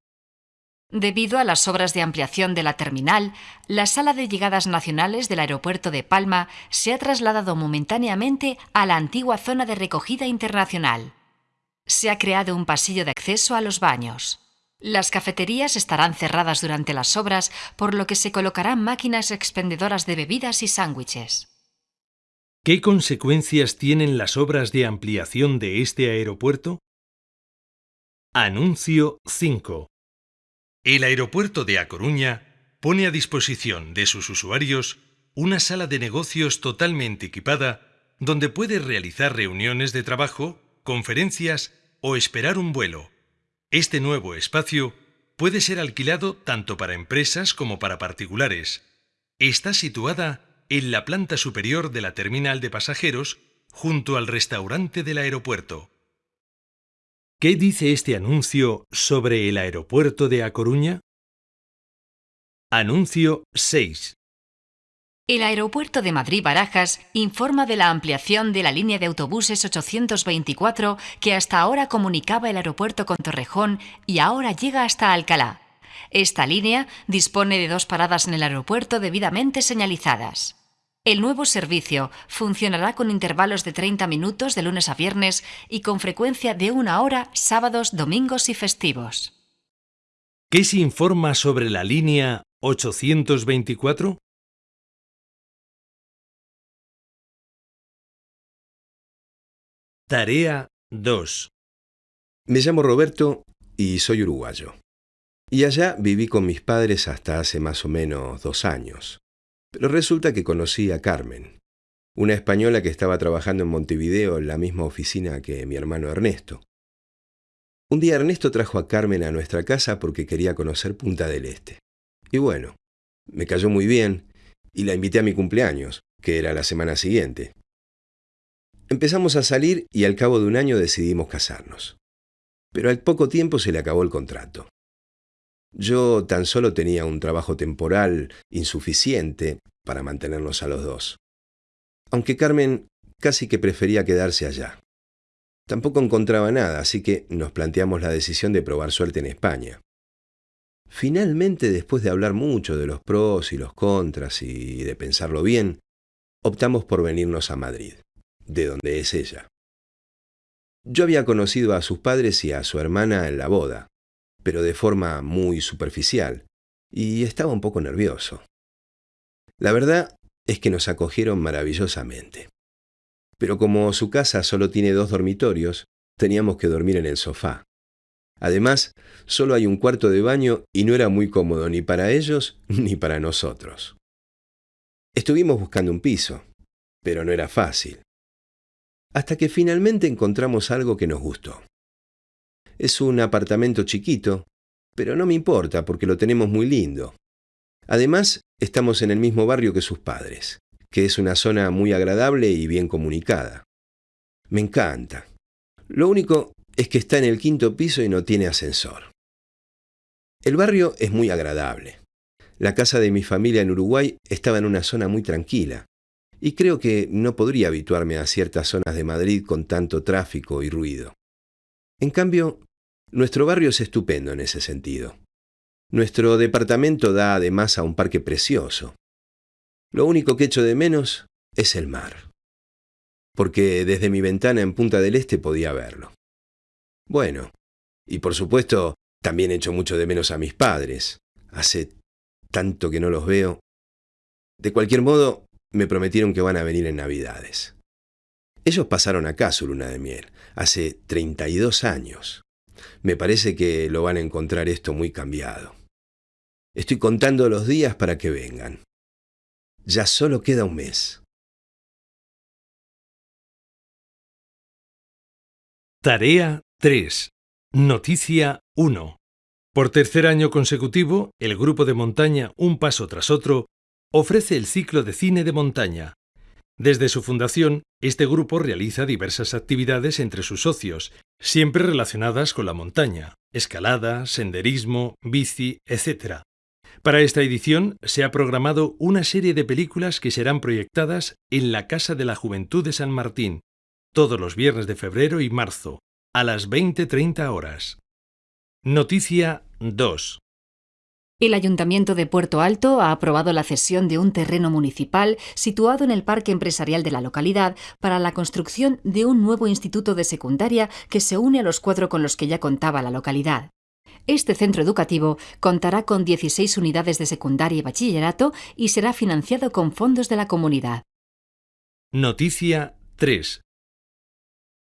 Debido a las obras de ampliación de la terminal, la sala de llegadas nacionales del aeropuerto de Palma se ha trasladado momentáneamente a la antigua zona de recogida internacional. Se ha creado un pasillo de acceso a los baños. Las cafeterías estarán cerradas durante las obras, por lo que se colocarán máquinas expendedoras de bebidas y sándwiches. ¿Qué consecuencias tienen las obras de ampliación de este aeropuerto? Anuncio 5. El aeropuerto de A Coruña pone a disposición de sus usuarios una sala de negocios totalmente equipada donde puede realizar reuniones de trabajo, conferencias o esperar un vuelo. Este nuevo espacio puede ser alquilado tanto para empresas como para particulares. Está situada en la planta superior de la terminal de pasajeros junto al restaurante del aeropuerto. ¿Qué dice este anuncio sobre el aeropuerto de A Coruña? Anuncio 6. El aeropuerto de Madrid-Barajas informa de la ampliación de la línea de autobuses 824 que hasta ahora comunicaba el aeropuerto con Torrejón y ahora llega hasta Alcalá. Esta línea dispone de dos paradas en el aeropuerto debidamente señalizadas. El nuevo servicio funcionará con intervalos de 30 minutos de lunes a viernes y con frecuencia de una hora sábados, domingos y festivos. ¿Qué se informa sobre la línea 824? Tarea 2. Me llamo Roberto y soy uruguayo. Y allá viví con mis padres hasta hace más o menos dos años. Pero resulta que conocí a Carmen, una española que estaba trabajando en Montevideo en la misma oficina que mi hermano Ernesto. Un día Ernesto trajo a Carmen a nuestra casa porque quería conocer Punta del Este. Y bueno, me cayó muy bien y la invité a mi cumpleaños, que era la semana siguiente. Empezamos a salir y al cabo de un año decidimos casarnos. Pero al poco tiempo se le acabó el contrato. Yo tan solo tenía un trabajo temporal insuficiente para mantenernos a los dos. Aunque Carmen casi que prefería quedarse allá. Tampoco encontraba nada, así que nos planteamos la decisión de probar suerte en España. Finalmente, después de hablar mucho de los pros y los contras y de pensarlo bien, optamos por venirnos a Madrid, de donde es ella. Yo había conocido a sus padres y a su hermana en la boda, pero de forma muy superficial, y estaba un poco nervioso. La verdad es que nos acogieron maravillosamente. Pero como su casa solo tiene dos dormitorios, teníamos que dormir en el sofá. Además, solo hay un cuarto de baño y no era muy cómodo ni para ellos ni para nosotros. Estuvimos buscando un piso, pero no era fácil. Hasta que finalmente encontramos algo que nos gustó. Es un apartamento chiquito, pero no me importa porque lo tenemos muy lindo. Además, estamos en el mismo barrio que sus padres, que es una zona muy agradable y bien comunicada. Me encanta. Lo único es que está en el quinto piso y no tiene ascensor. El barrio es muy agradable. La casa de mi familia en Uruguay estaba en una zona muy tranquila, y creo que no podría habituarme a ciertas zonas de Madrid con tanto tráfico y ruido. En cambio, nuestro barrio es estupendo en ese sentido. Nuestro departamento da además a un parque precioso. Lo único que echo de menos es el mar, porque desde mi ventana en Punta del Este podía verlo. Bueno, y por supuesto, también echo mucho de menos a mis padres. Hace tanto que no los veo. De cualquier modo, me prometieron que van a venir en Navidades. Ellos pasaron acá su luna de miel, hace 32 años. Me parece que lo van a encontrar esto muy cambiado. Estoy contando los días para que vengan. Ya solo queda un mes. Tarea 3. Noticia 1. Por tercer año consecutivo, el grupo de montaña Un Paso tras otro ofrece el ciclo de cine de montaña. Desde su fundación, este grupo realiza diversas actividades entre sus socios, siempre relacionadas con la montaña, escalada, senderismo, bici, etc. Para esta edición se ha programado una serie de películas que serán proyectadas en la Casa de la Juventud de San Martín, todos los viernes de febrero y marzo, a las 20.30 horas. Noticia 2. El Ayuntamiento de Puerto Alto ha aprobado la cesión de un terreno municipal situado en el parque empresarial de la localidad para la construcción de un nuevo instituto de secundaria que se une a los cuatro con los que ya contaba la localidad. Este centro educativo contará con 16 unidades de secundaria y bachillerato y será financiado con fondos de la comunidad. Noticia 3.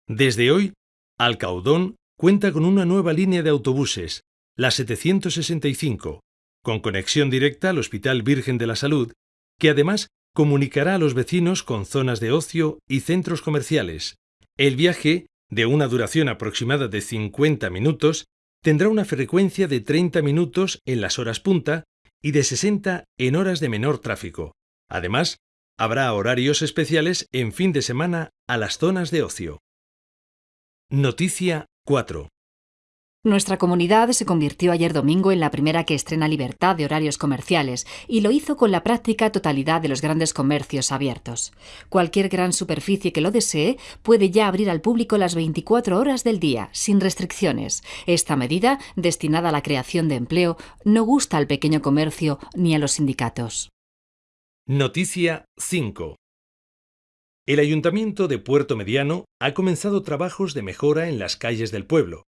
Desde hoy, Alcaudón cuenta con una nueva línea de autobuses, la 765, con conexión directa al Hospital Virgen de la Salud, que además comunicará a los vecinos con zonas de ocio y centros comerciales. El viaje, de una duración aproximada de 50 minutos, tendrá una frecuencia de 30 minutos en las horas punta y de 60 en horas de menor tráfico. Además, habrá horarios especiales en fin de semana a las zonas de ocio. Noticia 4. Nuestra comunidad se convirtió ayer domingo en la primera que estrena libertad de horarios comerciales y lo hizo con la práctica totalidad de los grandes comercios abiertos. Cualquier gran superficie que lo desee puede ya abrir al público las 24 horas del día, sin restricciones. Esta medida, destinada a la creación de empleo, no gusta al pequeño comercio ni a los sindicatos. Noticia 5. El Ayuntamiento de Puerto Mediano ha comenzado trabajos de mejora en las calles del pueblo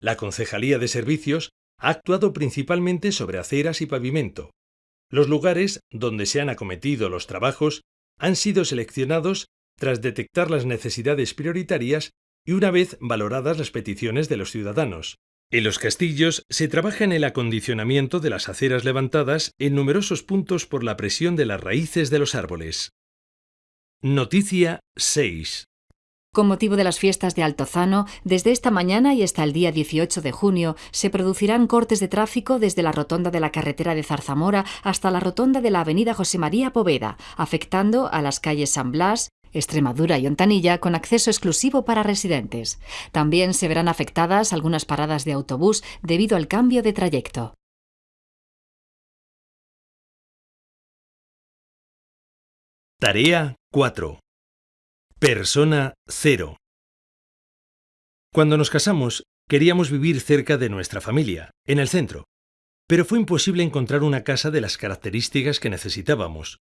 la Concejalía de Servicios ha actuado principalmente sobre aceras y pavimento. Los lugares donde se han acometido los trabajos han sido seleccionados tras detectar las necesidades prioritarias y una vez valoradas las peticiones de los ciudadanos. En los castillos se trabaja en el acondicionamiento de las aceras levantadas en numerosos puntos por la presión de las raíces de los árboles. Noticia 6. Con motivo de las fiestas de Altozano, desde esta mañana y hasta el día 18 de junio se producirán cortes de tráfico desde la rotonda de la carretera de Zarzamora hasta la rotonda de la avenida José María Poveda, afectando a las calles San Blas, Extremadura y Ontanilla con acceso exclusivo para residentes. También se verán afectadas algunas paradas de autobús debido al cambio de trayecto. Tarea 4. Persona 0. Cuando nos casamos, queríamos vivir cerca de nuestra familia, en el centro, pero fue imposible encontrar una casa de las características que necesitábamos.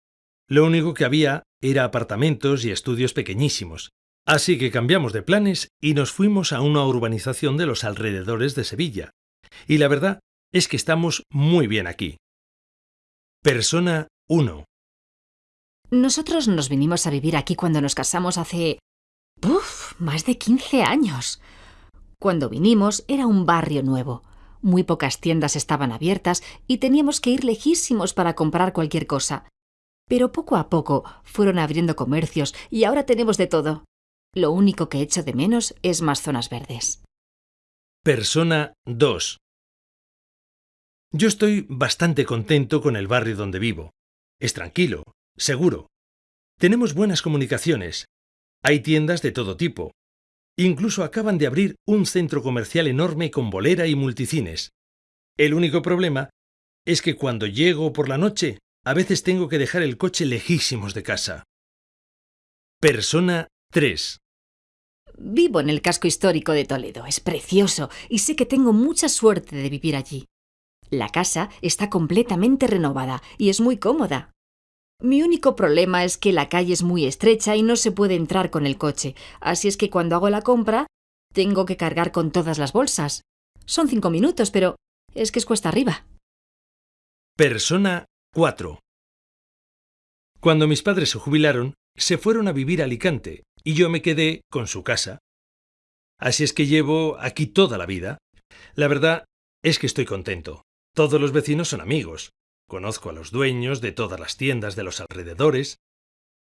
Lo único que había era apartamentos y estudios pequeñísimos, así que cambiamos de planes y nos fuimos a una urbanización de los alrededores de Sevilla. Y la verdad es que estamos muy bien aquí. Persona 1. Nosotros nos vinimos a vivir aquí cuando nos casamos hace... ¡Uf! Más de 15 años. Cuando vinimos era un barrio nuevo. Muy pocas tiendas estaban abiertas y teníamos que ir lejísimos para comprar cualquier cosa. Pero poco a poco fueron abriendo comercios y ahora tenemos de todo. Lo único que echo de menos es más zonas verdes. Persona 2. Yo estoy bastante contento con el barrio donde vivo. Es tranquilo, Seguro. Tenemos buenas comunicaciones. Hay tiendas de todo tipo. Incluso acaban de abrir un centro comercial enorme con bolera y multicines. El único problema es que cuando llego por la noche, a veces tengo que dejar el coche lejísimos de casa. Persona 3. Vivo en el casco histórico de Toledo. Es precioso y sé que tengo mucha suerte de vivir allí. La casa está completamente renovada y es muy cómoda. Mi único problema es que la calle es muy estrecha y no se puede entrar con el coche, así es que cuando hago la compra tengo que cargar con todas las bolsas. Son cinco minutos, pero es que es cuesta arriba. Persona 4. Cuando mis padres se jubilaron, se fueron a vivir a Alicante y yo me quedé con su casa. Así es que llevo aquí toda la vida. La verdad es que estoy contento. Todos los vecinos son amigos. Conozco a los dueños de todas las tiendas de los alrededores.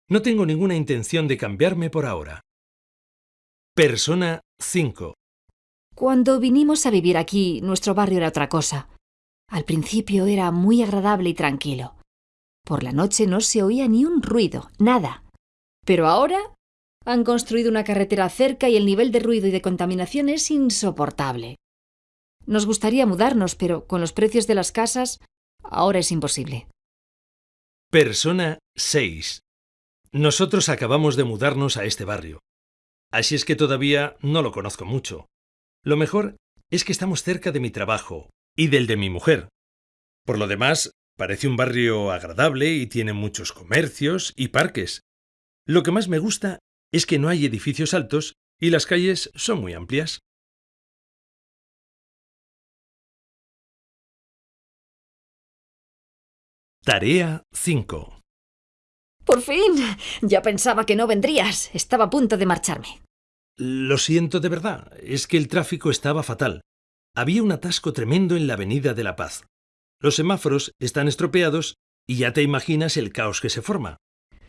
No tengo ninguna intención de cambiarme por ahora. Persona 5. Cuando vinimos a vivir aquí, nuestro barrio era otra cosa. Al principio era muy agradable y tranquilo. Por la noche no se oía ni un ruido, nada. Pero ahora han construido una carretera cerca y el nivel de ruido y de contaminación es insoportable. Nos gustaría mudarnos, pero con los precios de las casas Ahora es imposible. Persona 6. Nosotros acabamos de mudarnos a este barrio. Así es que todavía no lo conozco mucho. Lo mejor es que estamos cerca de mi trabajo y del de mi mujer. Por lo demás, parece un barrio agradable y tiene muchos comercios y parques. Lo que más me gusta es que no hay edificios altos y las calles son muy amplias. Tarea 5. Por fin. Ya pensaba que no vendrías. Estaba a punto de marcharme. Lo siento de verdad. Es que el tráfico estaba fatal. Había un atasco tremendo en la Avenida de la Paz. Los semáforos están estropeados y ya te imaginas el caos que se forma.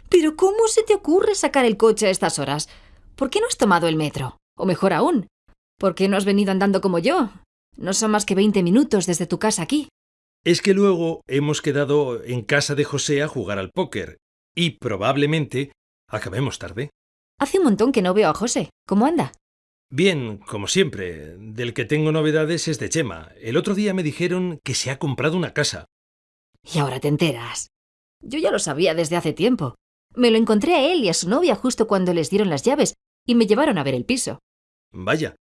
Pero ¿cómo se te ocurre sacar el coche a estas horas? ¿Por qué no has tomado el metro? O mejor aún, ¿por qué no has venido andando como yo? No son más que 20 minutos desde tu casa aquí. Es que luego hemos quedado en casa de José a jugar al póker y probablemente acabemos tarde. Hace un montón que no veo a José. ¿Cómo anda? Bien, como siempre. Del que tengo novedades es de Chema. El otro día me dijeron que se ha comprado una casa. Y ahora te enteras. Yo ya lo sabía desde hace tiempo. Me lo encontré a él y a su novia justo cuando les dieron las llaves y me llevaron a ver el piso. Vaya,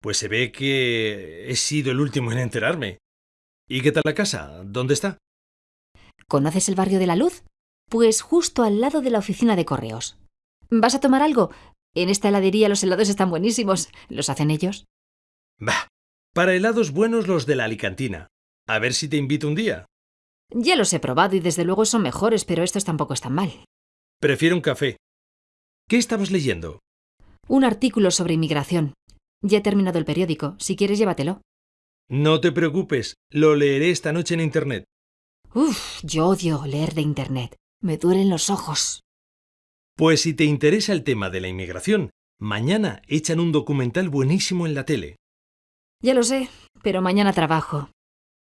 pues se ve que he sido el último en enterarme. ¿Y qué tal la casa? ¿Dónde está? ¿Conoces el barrio de la Luz? Pues justo al lado de la oficina de correos. ¿Vas a tomar algo? En esta heladería los helados están buenísimos. ¿Los hacen ellos? Bah, para helados buenos los de la Alicantina. A ver si te invito un día. Ya los he probado y desde luego son mejores, pero estos tampoco están mal. Prefiero un café. ¿Qué estabas leyendo? Un artículo sobre inmigración. Ya he terminado el periódico. Si quieres, llévatelo. No te preocupes, lo leeré esta noche en Internet. Uf, yo odio leer de Internet. Me duelen los ojos. Pues si te interesa el tema de la inmigración, mañana echan un documental buenísimo en la tele. Ya lo sé, pero mañana trabajo.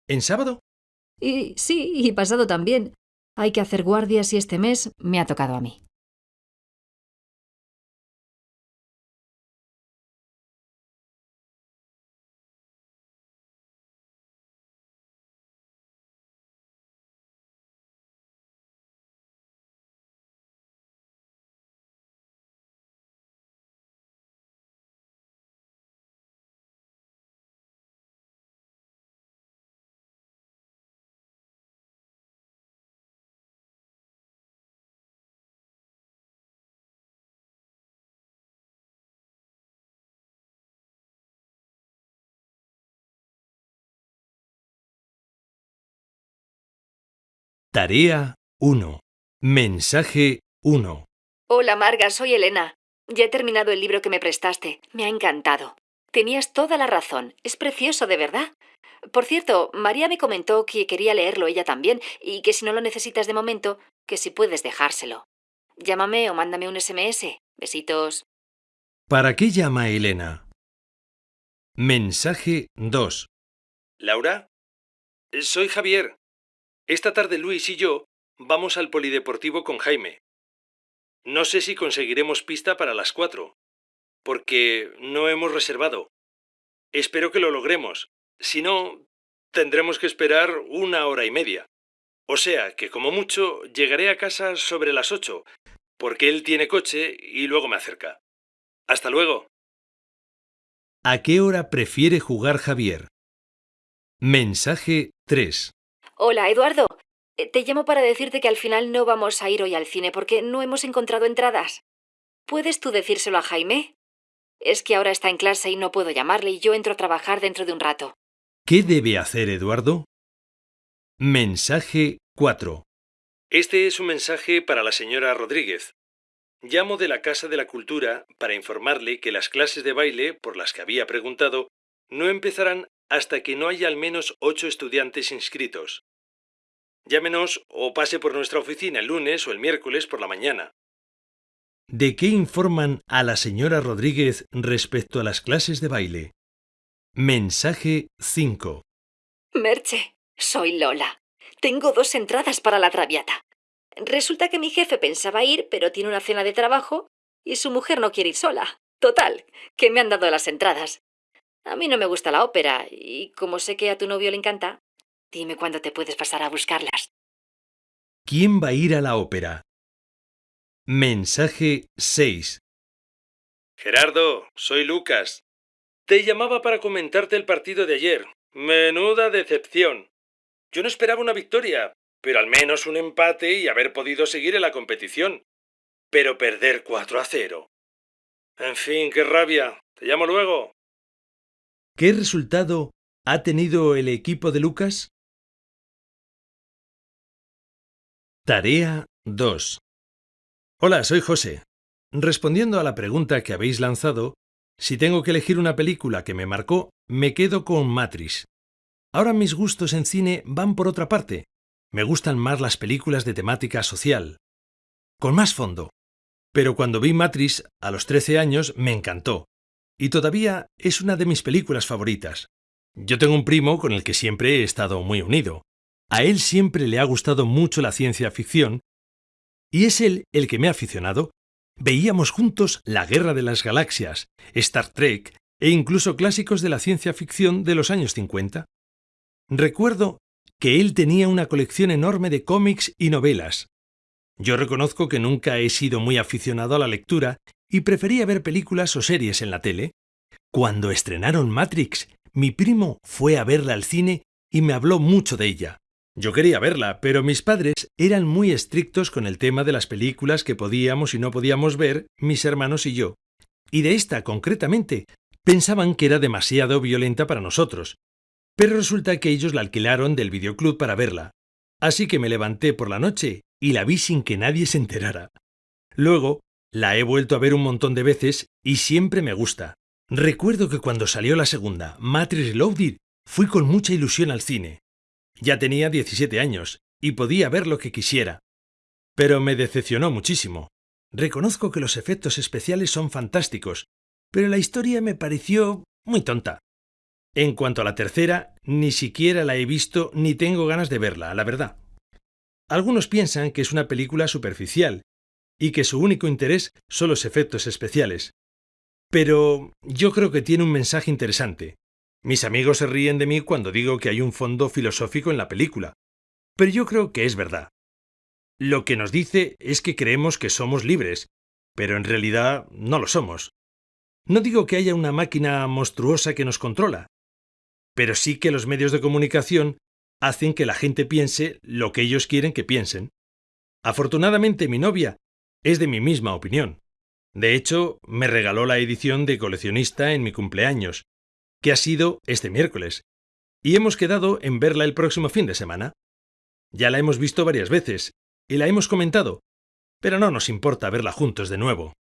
¿En sábado? Y sí, y pasado también. Hay que hacer guardias y este mes me ha tocado a mí. Tarea 1. Mensaje 1. Hola, Marga, soy Elena. Ya he terminado el libro que me prestaste. Me ha encantado. Tenías toda la razón. Es precioso, de verdad. Por cierto, María me comentó que quería leerlo ella también y que si no lo necesitas de momento, que si puedes dejárselo. Llámame o mándame un SMS. Besitos. ¿Para qué llama Elena? Mensaje 2. ¿Laura? Soy Javier. Esta tarde Luis y yo vamos al polideportivo con Jaime. No sé si conseguiremos pista para las cuatro, porque no hemos reservado. Espero que lo logremos. Si no, tendremos que esperar una hora y media. O sea que como mucho llegaré a casa sobre las ocho, porque él tiene coche y luego me acerca. Hasta luego. ¿A qué hora prefiere jugar Javier? Mensaje 3. Hola, Eduardo. Eh, Te llamo para decirte que al final no vamos a ir hoy al cine porque no hemos encontrado entradas. ¿Puedes tú decírselo a Jaime? Es que ahora está en clase y no puedo llamarle y yo entro a trabajar dentro de un rato. ¿Qué debe hacer Eduardo? Mensaje 4. Este es un mensaje para la señora Rodríguez. Llamo de la Casa de la Cultura para informarle que las clases de baile, por las que había preguntado, no empezarán hasta que no haya al menos ocho estudiantes inscritos. Llámenos o pase por nuestra oficina el lunes o el miércoles por la mañana. ¿De qué informan a la señora Rodríguez respecto a las clases de baile? Mensaje 5. Merche, soy Lola. Tengo dos entradas para la Traviata. Resulta que mi jefe pensaba ir, pero tiene una cena de trabajo y su mujer no quiere ir sola. Total, que me han dado las entradas. A mí no me gusta la ópera y como sé que a tu novio le encanta, dime cuándo te puedes pasar a buscarlas. ¿Quién va a ir a la ópera? Mensaje 6. Gerardo, soy Lucas. Te llamaba para comentarte el partido de ayer. Menuda decepción. Yo no esperaba una victoria, pero al menos un empate y haber podido seguir en la competición. Pero perder 4 a 0. En fin, qué rabia. Te llamo luego. ¿Qué resultado ha tenido el equipo de Lucas? Tarea 2. Hola, soy José. Respondiendo a la pregunta que habéis lanzado, si tengo que elegir una película que me marcó, me quedo con Matrix. Ahora mis gustos en cine van por otra parte. Me gustan más las películas de temática social. Con más fondo. Pero cuando vi Matrix a los 13 años me encantó. Y todavía es una de mis películas favoritas. Yo tengo un primo con el que siempre he estado muy unido. A él siempre le ha gustado mucho la ciencia ficción y es él el que me ha aficionado. Veíamos juntos La Guerra de las Galaxias, Star Trek e incluso clásicos de la ciencia ficción de los años 50. Recuerdo que él tenía una colección enorme de cómics y novelas. Yo reconozco que nunca he sido muy aficionado a la lectura y prefería ver películas o series en la tele. Cuando estrenaron Matrix, mi primo fue a verla al cine y me habló mucho de ella. Yo quería verla, pero mis padres eran muy estrictos con el tema de las películas que podíamos y no podíamos ver, mis hermanos y yo. Y de esta concretamente, pensaban que era demasiado violenta para nosotros. Pero resulta que ellos la alquilaron del videoclub para verla. Así que me levanté por la noche y la vi sin que nadie se enterara. Luego, la he vuelto a ver un montón de veces y siempre me gusta. Recuerdo que cuando salió la segunda, Matrix Reloaded, fui con mucha ilusión al cine. Ya tenía 17 años y podía ver lo que quisiera. Pero me decepcionó muchísimo. Reconozco que los efectos especiales son fantásticos, pero la historia me pareció muy tonta. En cuanto a la tercera, ni siquiera la he visto ni tengo ganas de verla, la verdad. Algunos piensan que es una película superficial y que su único interés son los efectos especiales. Pero yo creo que tiene un mensaje interesante. Mis amigos se ríen de mí cuando digo que hay un fondo filosófico en la película, pero yo creo que es verdad. Lo que nos dice es que creemos que somos libres, pero en realidad no lo somos. No digo que haya una máquina monstruosa que nos controla, pero sí que los medios de comunicación hacen que la gente piense lo que ellos quieren que piensen. Afortunadamente mi novia es de mi misma opinión. De hecho, me regaló la edición de coleccionista en mi cumpleaños, que ha sido este miércoles, y hemos quedado en verla el próximo fin de semana. Ya la hemos visto varias veces, y la hemos comentado, pero no nos importa verla juntos de nuevo.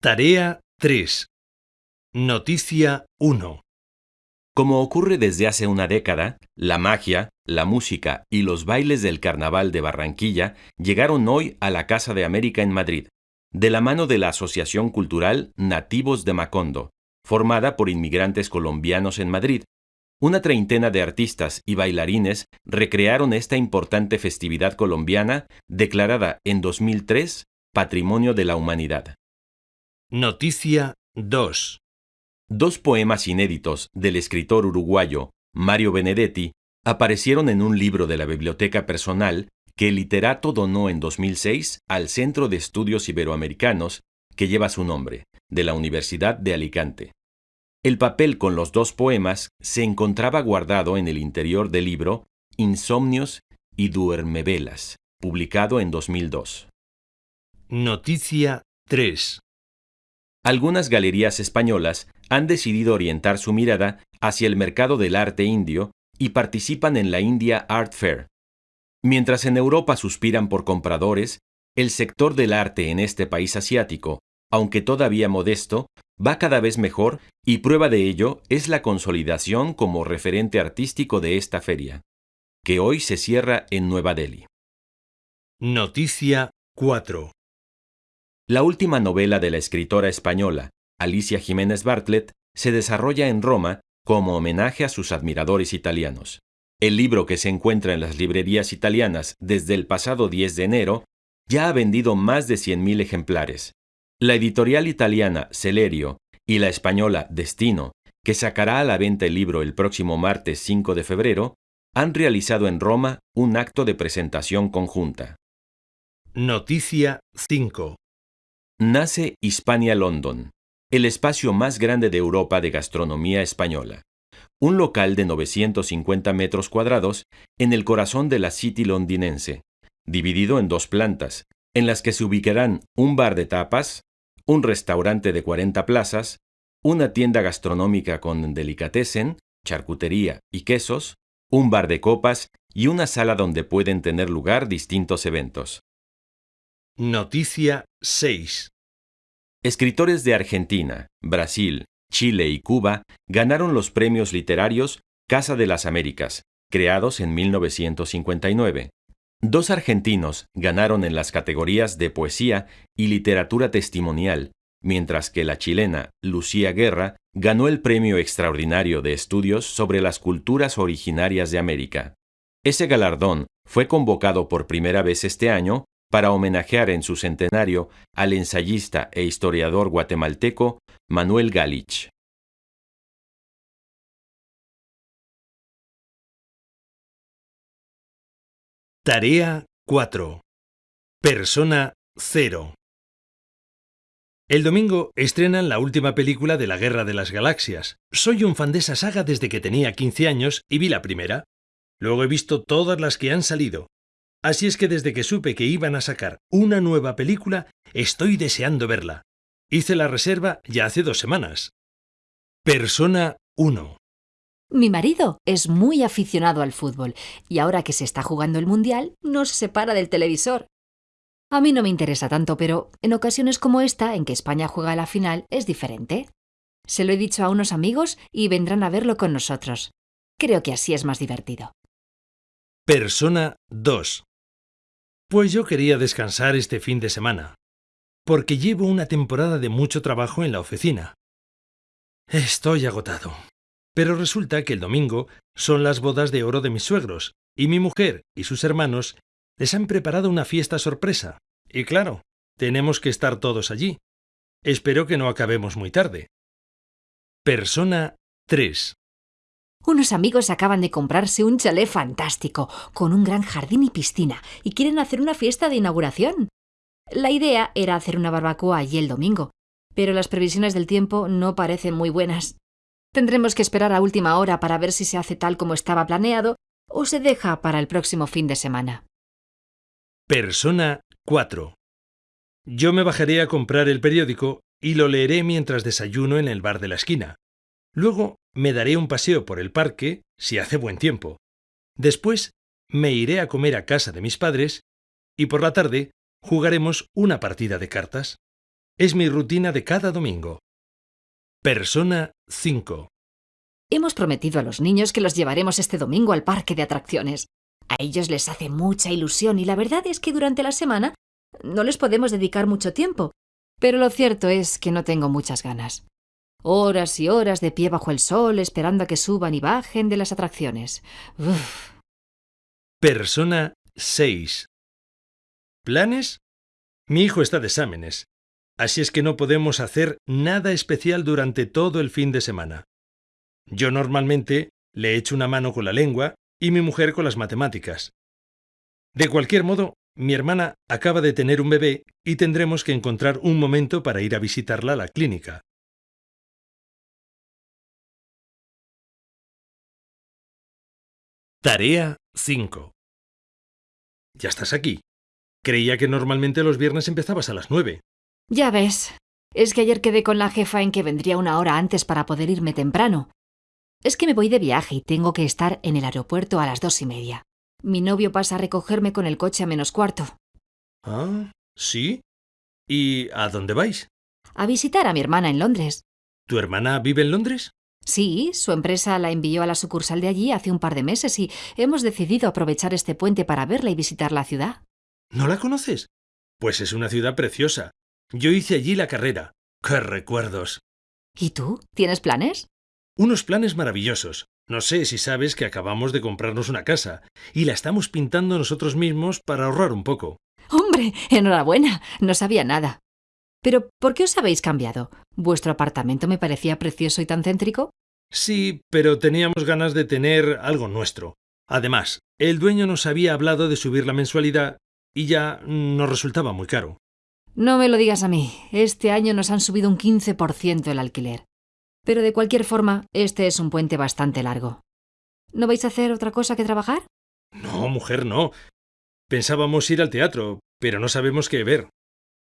Tarea 3. Noticia 1. Como ocurre desde hace una década, la magia, la música y los bailes del Carnaval de Barranquilla llegaron hoy a la Casa de América en Madrid, de la mano de la Asociación Cultural Nativos de Macondo, formada por inmigrantes colombianos en Madrid. Una treintena de artistas y bailarines recrearon esta importante festividad colombiana declarada en 2003 Patrimonio de la Humanidad. Noticia 2. Dos poemas inéditos del escritor uruguayo Mario Benedetti aparecieron en un libro de la biblioteca personal que el literato donó en 2006 al Centro de Estudios Iberoamericanos que lleva su nombre, de la Universidad de Alicante. El papel con los dos poemas se encontraba guardado en el interior del libro Insomnios y Duermevelas, publicado en 2002. Noticia 3. Algunas galerías españolas han decidido orientar su mirada hacia el mercado del arte indio y participan en la India Art Fair. Mientras en Europa suspiran por compradores, el sector del arte en este país asiático, aunque todavía modesto, va cada vez mejor y prueba de ello es la consolidación como referente artístico de esta feria, que hoy se cierra en Nueva Delhi. Noticia 4. La última novela de la escritora española, Alicia Jiménez Bartlett, se desarrolla en Roma como homenaje a sus admiradores italianos. El libro que se encuentra en las librerías italianas desde el pasado 10 de enero ya ha vendido más de 100.000 ejemplares. La editorial italiana Celerio y la española Destino, que sacará a la venta el libro el próximo martes 5 de febrero, han realizado en Roma un acto de presentación conjunta. Noticia 5. Nace Hispania London, el espacio más grande de Europa de gastronomía española. Un local de 950 metros cuadrados en el corazón de la City londinense, dividido en dos plantas, en las que se ubicarán un bar de tapas, un restaurante de 40 plazas, una tienda gastronómica con delicatessen, charcutería y quesos, un bar de copas y una sala donde pueden tener lugar distintos eventos. Noticia 6. Escritores de Argentina, Brasil, Chile y Cuba ganaron los premios literarios Casa de las Américas, creados en 1959. Dos argentinos ganaron en las categorías de poesía y literatura testimonial, mientras que la chilena Lucía Guerra ganó el Premio Extraordinario de Estudios sobre las Culturas Originarias de América. Ese galardón fue convocado por primera vez este año para homenajear en su centenario al ensayista e historiador guatemalteco Manuel Galich. Tarea 4. Persona 0. El domingo estrenan la última película de la Guerra de las Galaxias. Soy un fan de esa saga desde que tenía 15 años y vi la primera. Luego he visto todas las que han salido, Así es que desde que supe que iban a sacar una nueva película, estoy deseando verla. Hice la reserva ya hace dos semanas. Persona 1. Mi marido es muy aficionado al fútbol y ahora que se está jugando el Mundial no se separa del televisor. A mí no me interesa tanto, pero en ocasiones como esta, en que España juega la final, es diferente. Se lo he dicho a unos amigos y vendrán a verlo con nosotros. Creo que así es más divertido. Persona 2. Pues yo quería descansar este fin de semana, porque llevo una temporada de mucho trabajo en la oficina. Estoy agotado. Pero resulta que el domingo son las bodas de oro de mis suegros, y mi mujer y sus hermanos les han preparado una fiesta sorpresa. Y claro, tenemos que estar todos allí. Espero que no acabemos muy tarde. Persona 3. Unos amigos acaban de comprarse un chalet fantástico, con un gran jardín y piscina, y quieren hacer una fiesta de inauguración. La idea era hacer una barbacoa allí el domingo, pero las previsiones del tiempo no parecen muy buenas. Tendremos que esperar a última hora para ver si se hace tal como estaba planeado o se deja para el próximo fin de semana. Persona 4. Yo me bajaré a comprar el periódico y lo leeré mientras desayuno en el bar de la esquina. Luego me daré un paseo por el parque, si hace buen tiempo. Después me iré a comer a casa de mis padres y por la tarde jugaremos una partida de cartas. Es mi rutina de cada domingo. Persona 5. Hemos prometido a los niños que los llevaremos este domingo al parque de atracciones. A ellos les hace mucha ilusión y la verdad es que durante la semana no les podemos dedicar mucho tiempo. Pero lo cierto es que no tengo muchas ganas. Horas y horas de pie bajo el sol esperando a que suban y bajen de las atracciones. Uf. Persona 6. ¿Planes? Mi hijo está de exámenes, así es que no podemos hacer nada especial durante todo el fin de semana. Yo normalmente le echo una mano con la lengua y mi mujer con las matemáticas. De cualquier modo, mi hermana acaba de tener un bebé y tendremos que encontrar un momento para ir a visitarla a la clínica. Tarea 5. Ya estás aquí. Creía que normalmente los viernes empezabas a las 9. Ya ves. Es que ayer quedé con la jefa en que vendría una hora antes para poder irme temprano. Es que me voy de viaje y tengo que estar en el aeropuerto a las dos y media. Mi novio pasa a recogerme con el coche a menos cuarto. Ah, ¿sí? ¿Y a dónde vais? A visitar a mi hermana en Londres. ¿Tu hermana vive en Londres? Sí, su empresa la envió a la sucursal de allí hace un par de meses y hemos decidido aprovechar este puente para verla y visitar la ciudad. ¿No la conoces? Pues es una ciudad preciosa. Yo hice allí la carrera. ¡Qué recuerdos! ¿Y tú? ¿Tienes planes? Unos planes maravillosos. No sé si sabes que acabamos de comprarnos una casa y la estamos pintando nosotros mismos para ahorrar un poco. Hombre, enhorabuena. No sabía nada. Pero, ¿por qué os habéis cambiado? ¿Vuestro apartamento me parecía precioso y tan céntrico? Sí, pero teníamos ganas de tener algo nuestro. Además, el dueño nos había hablado de subir la mensualidad y ya nos resultaba muy caro. No me lo digas a mí. Este año nos han subido un 15% el alquiler. Pero de cualquier forma, este es un puente bastante largo. ¿No vais a hacer otra cosa que trabajar? No, mujer, no. Pensábamos ir al teatro, pero no sabemos qué ver.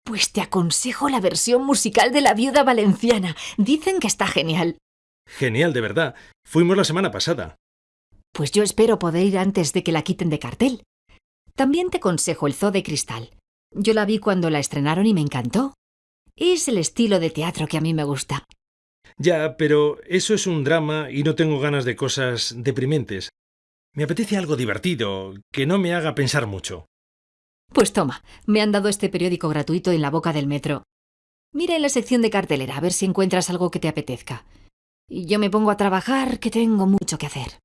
Pues te aconsejo la versión musical de La Viuda Valenciana. Dicen que está genial. Genial, de verdad. Fuimos la semana pasada. Pues yo espero poder ir antes de que la quiten de cartel. También te aconsejo el Zoo de Cristal. Yo la vi cuando la estrenaron y me encantó. Es el estilo de teatro que a mí me gusta. Ya, pero eso es un drama y no tengo ganas de cosas deprimentes. Me apetece algo divertido, que no me haga pensar mucho. Pues toma, me han dado este periódico gratuito en la boca del metro. Mira en la sección de cartelera a ver si encuentras algo que te apetezca. Y yo me pongo a trabajar, que tengo mucho que hacer.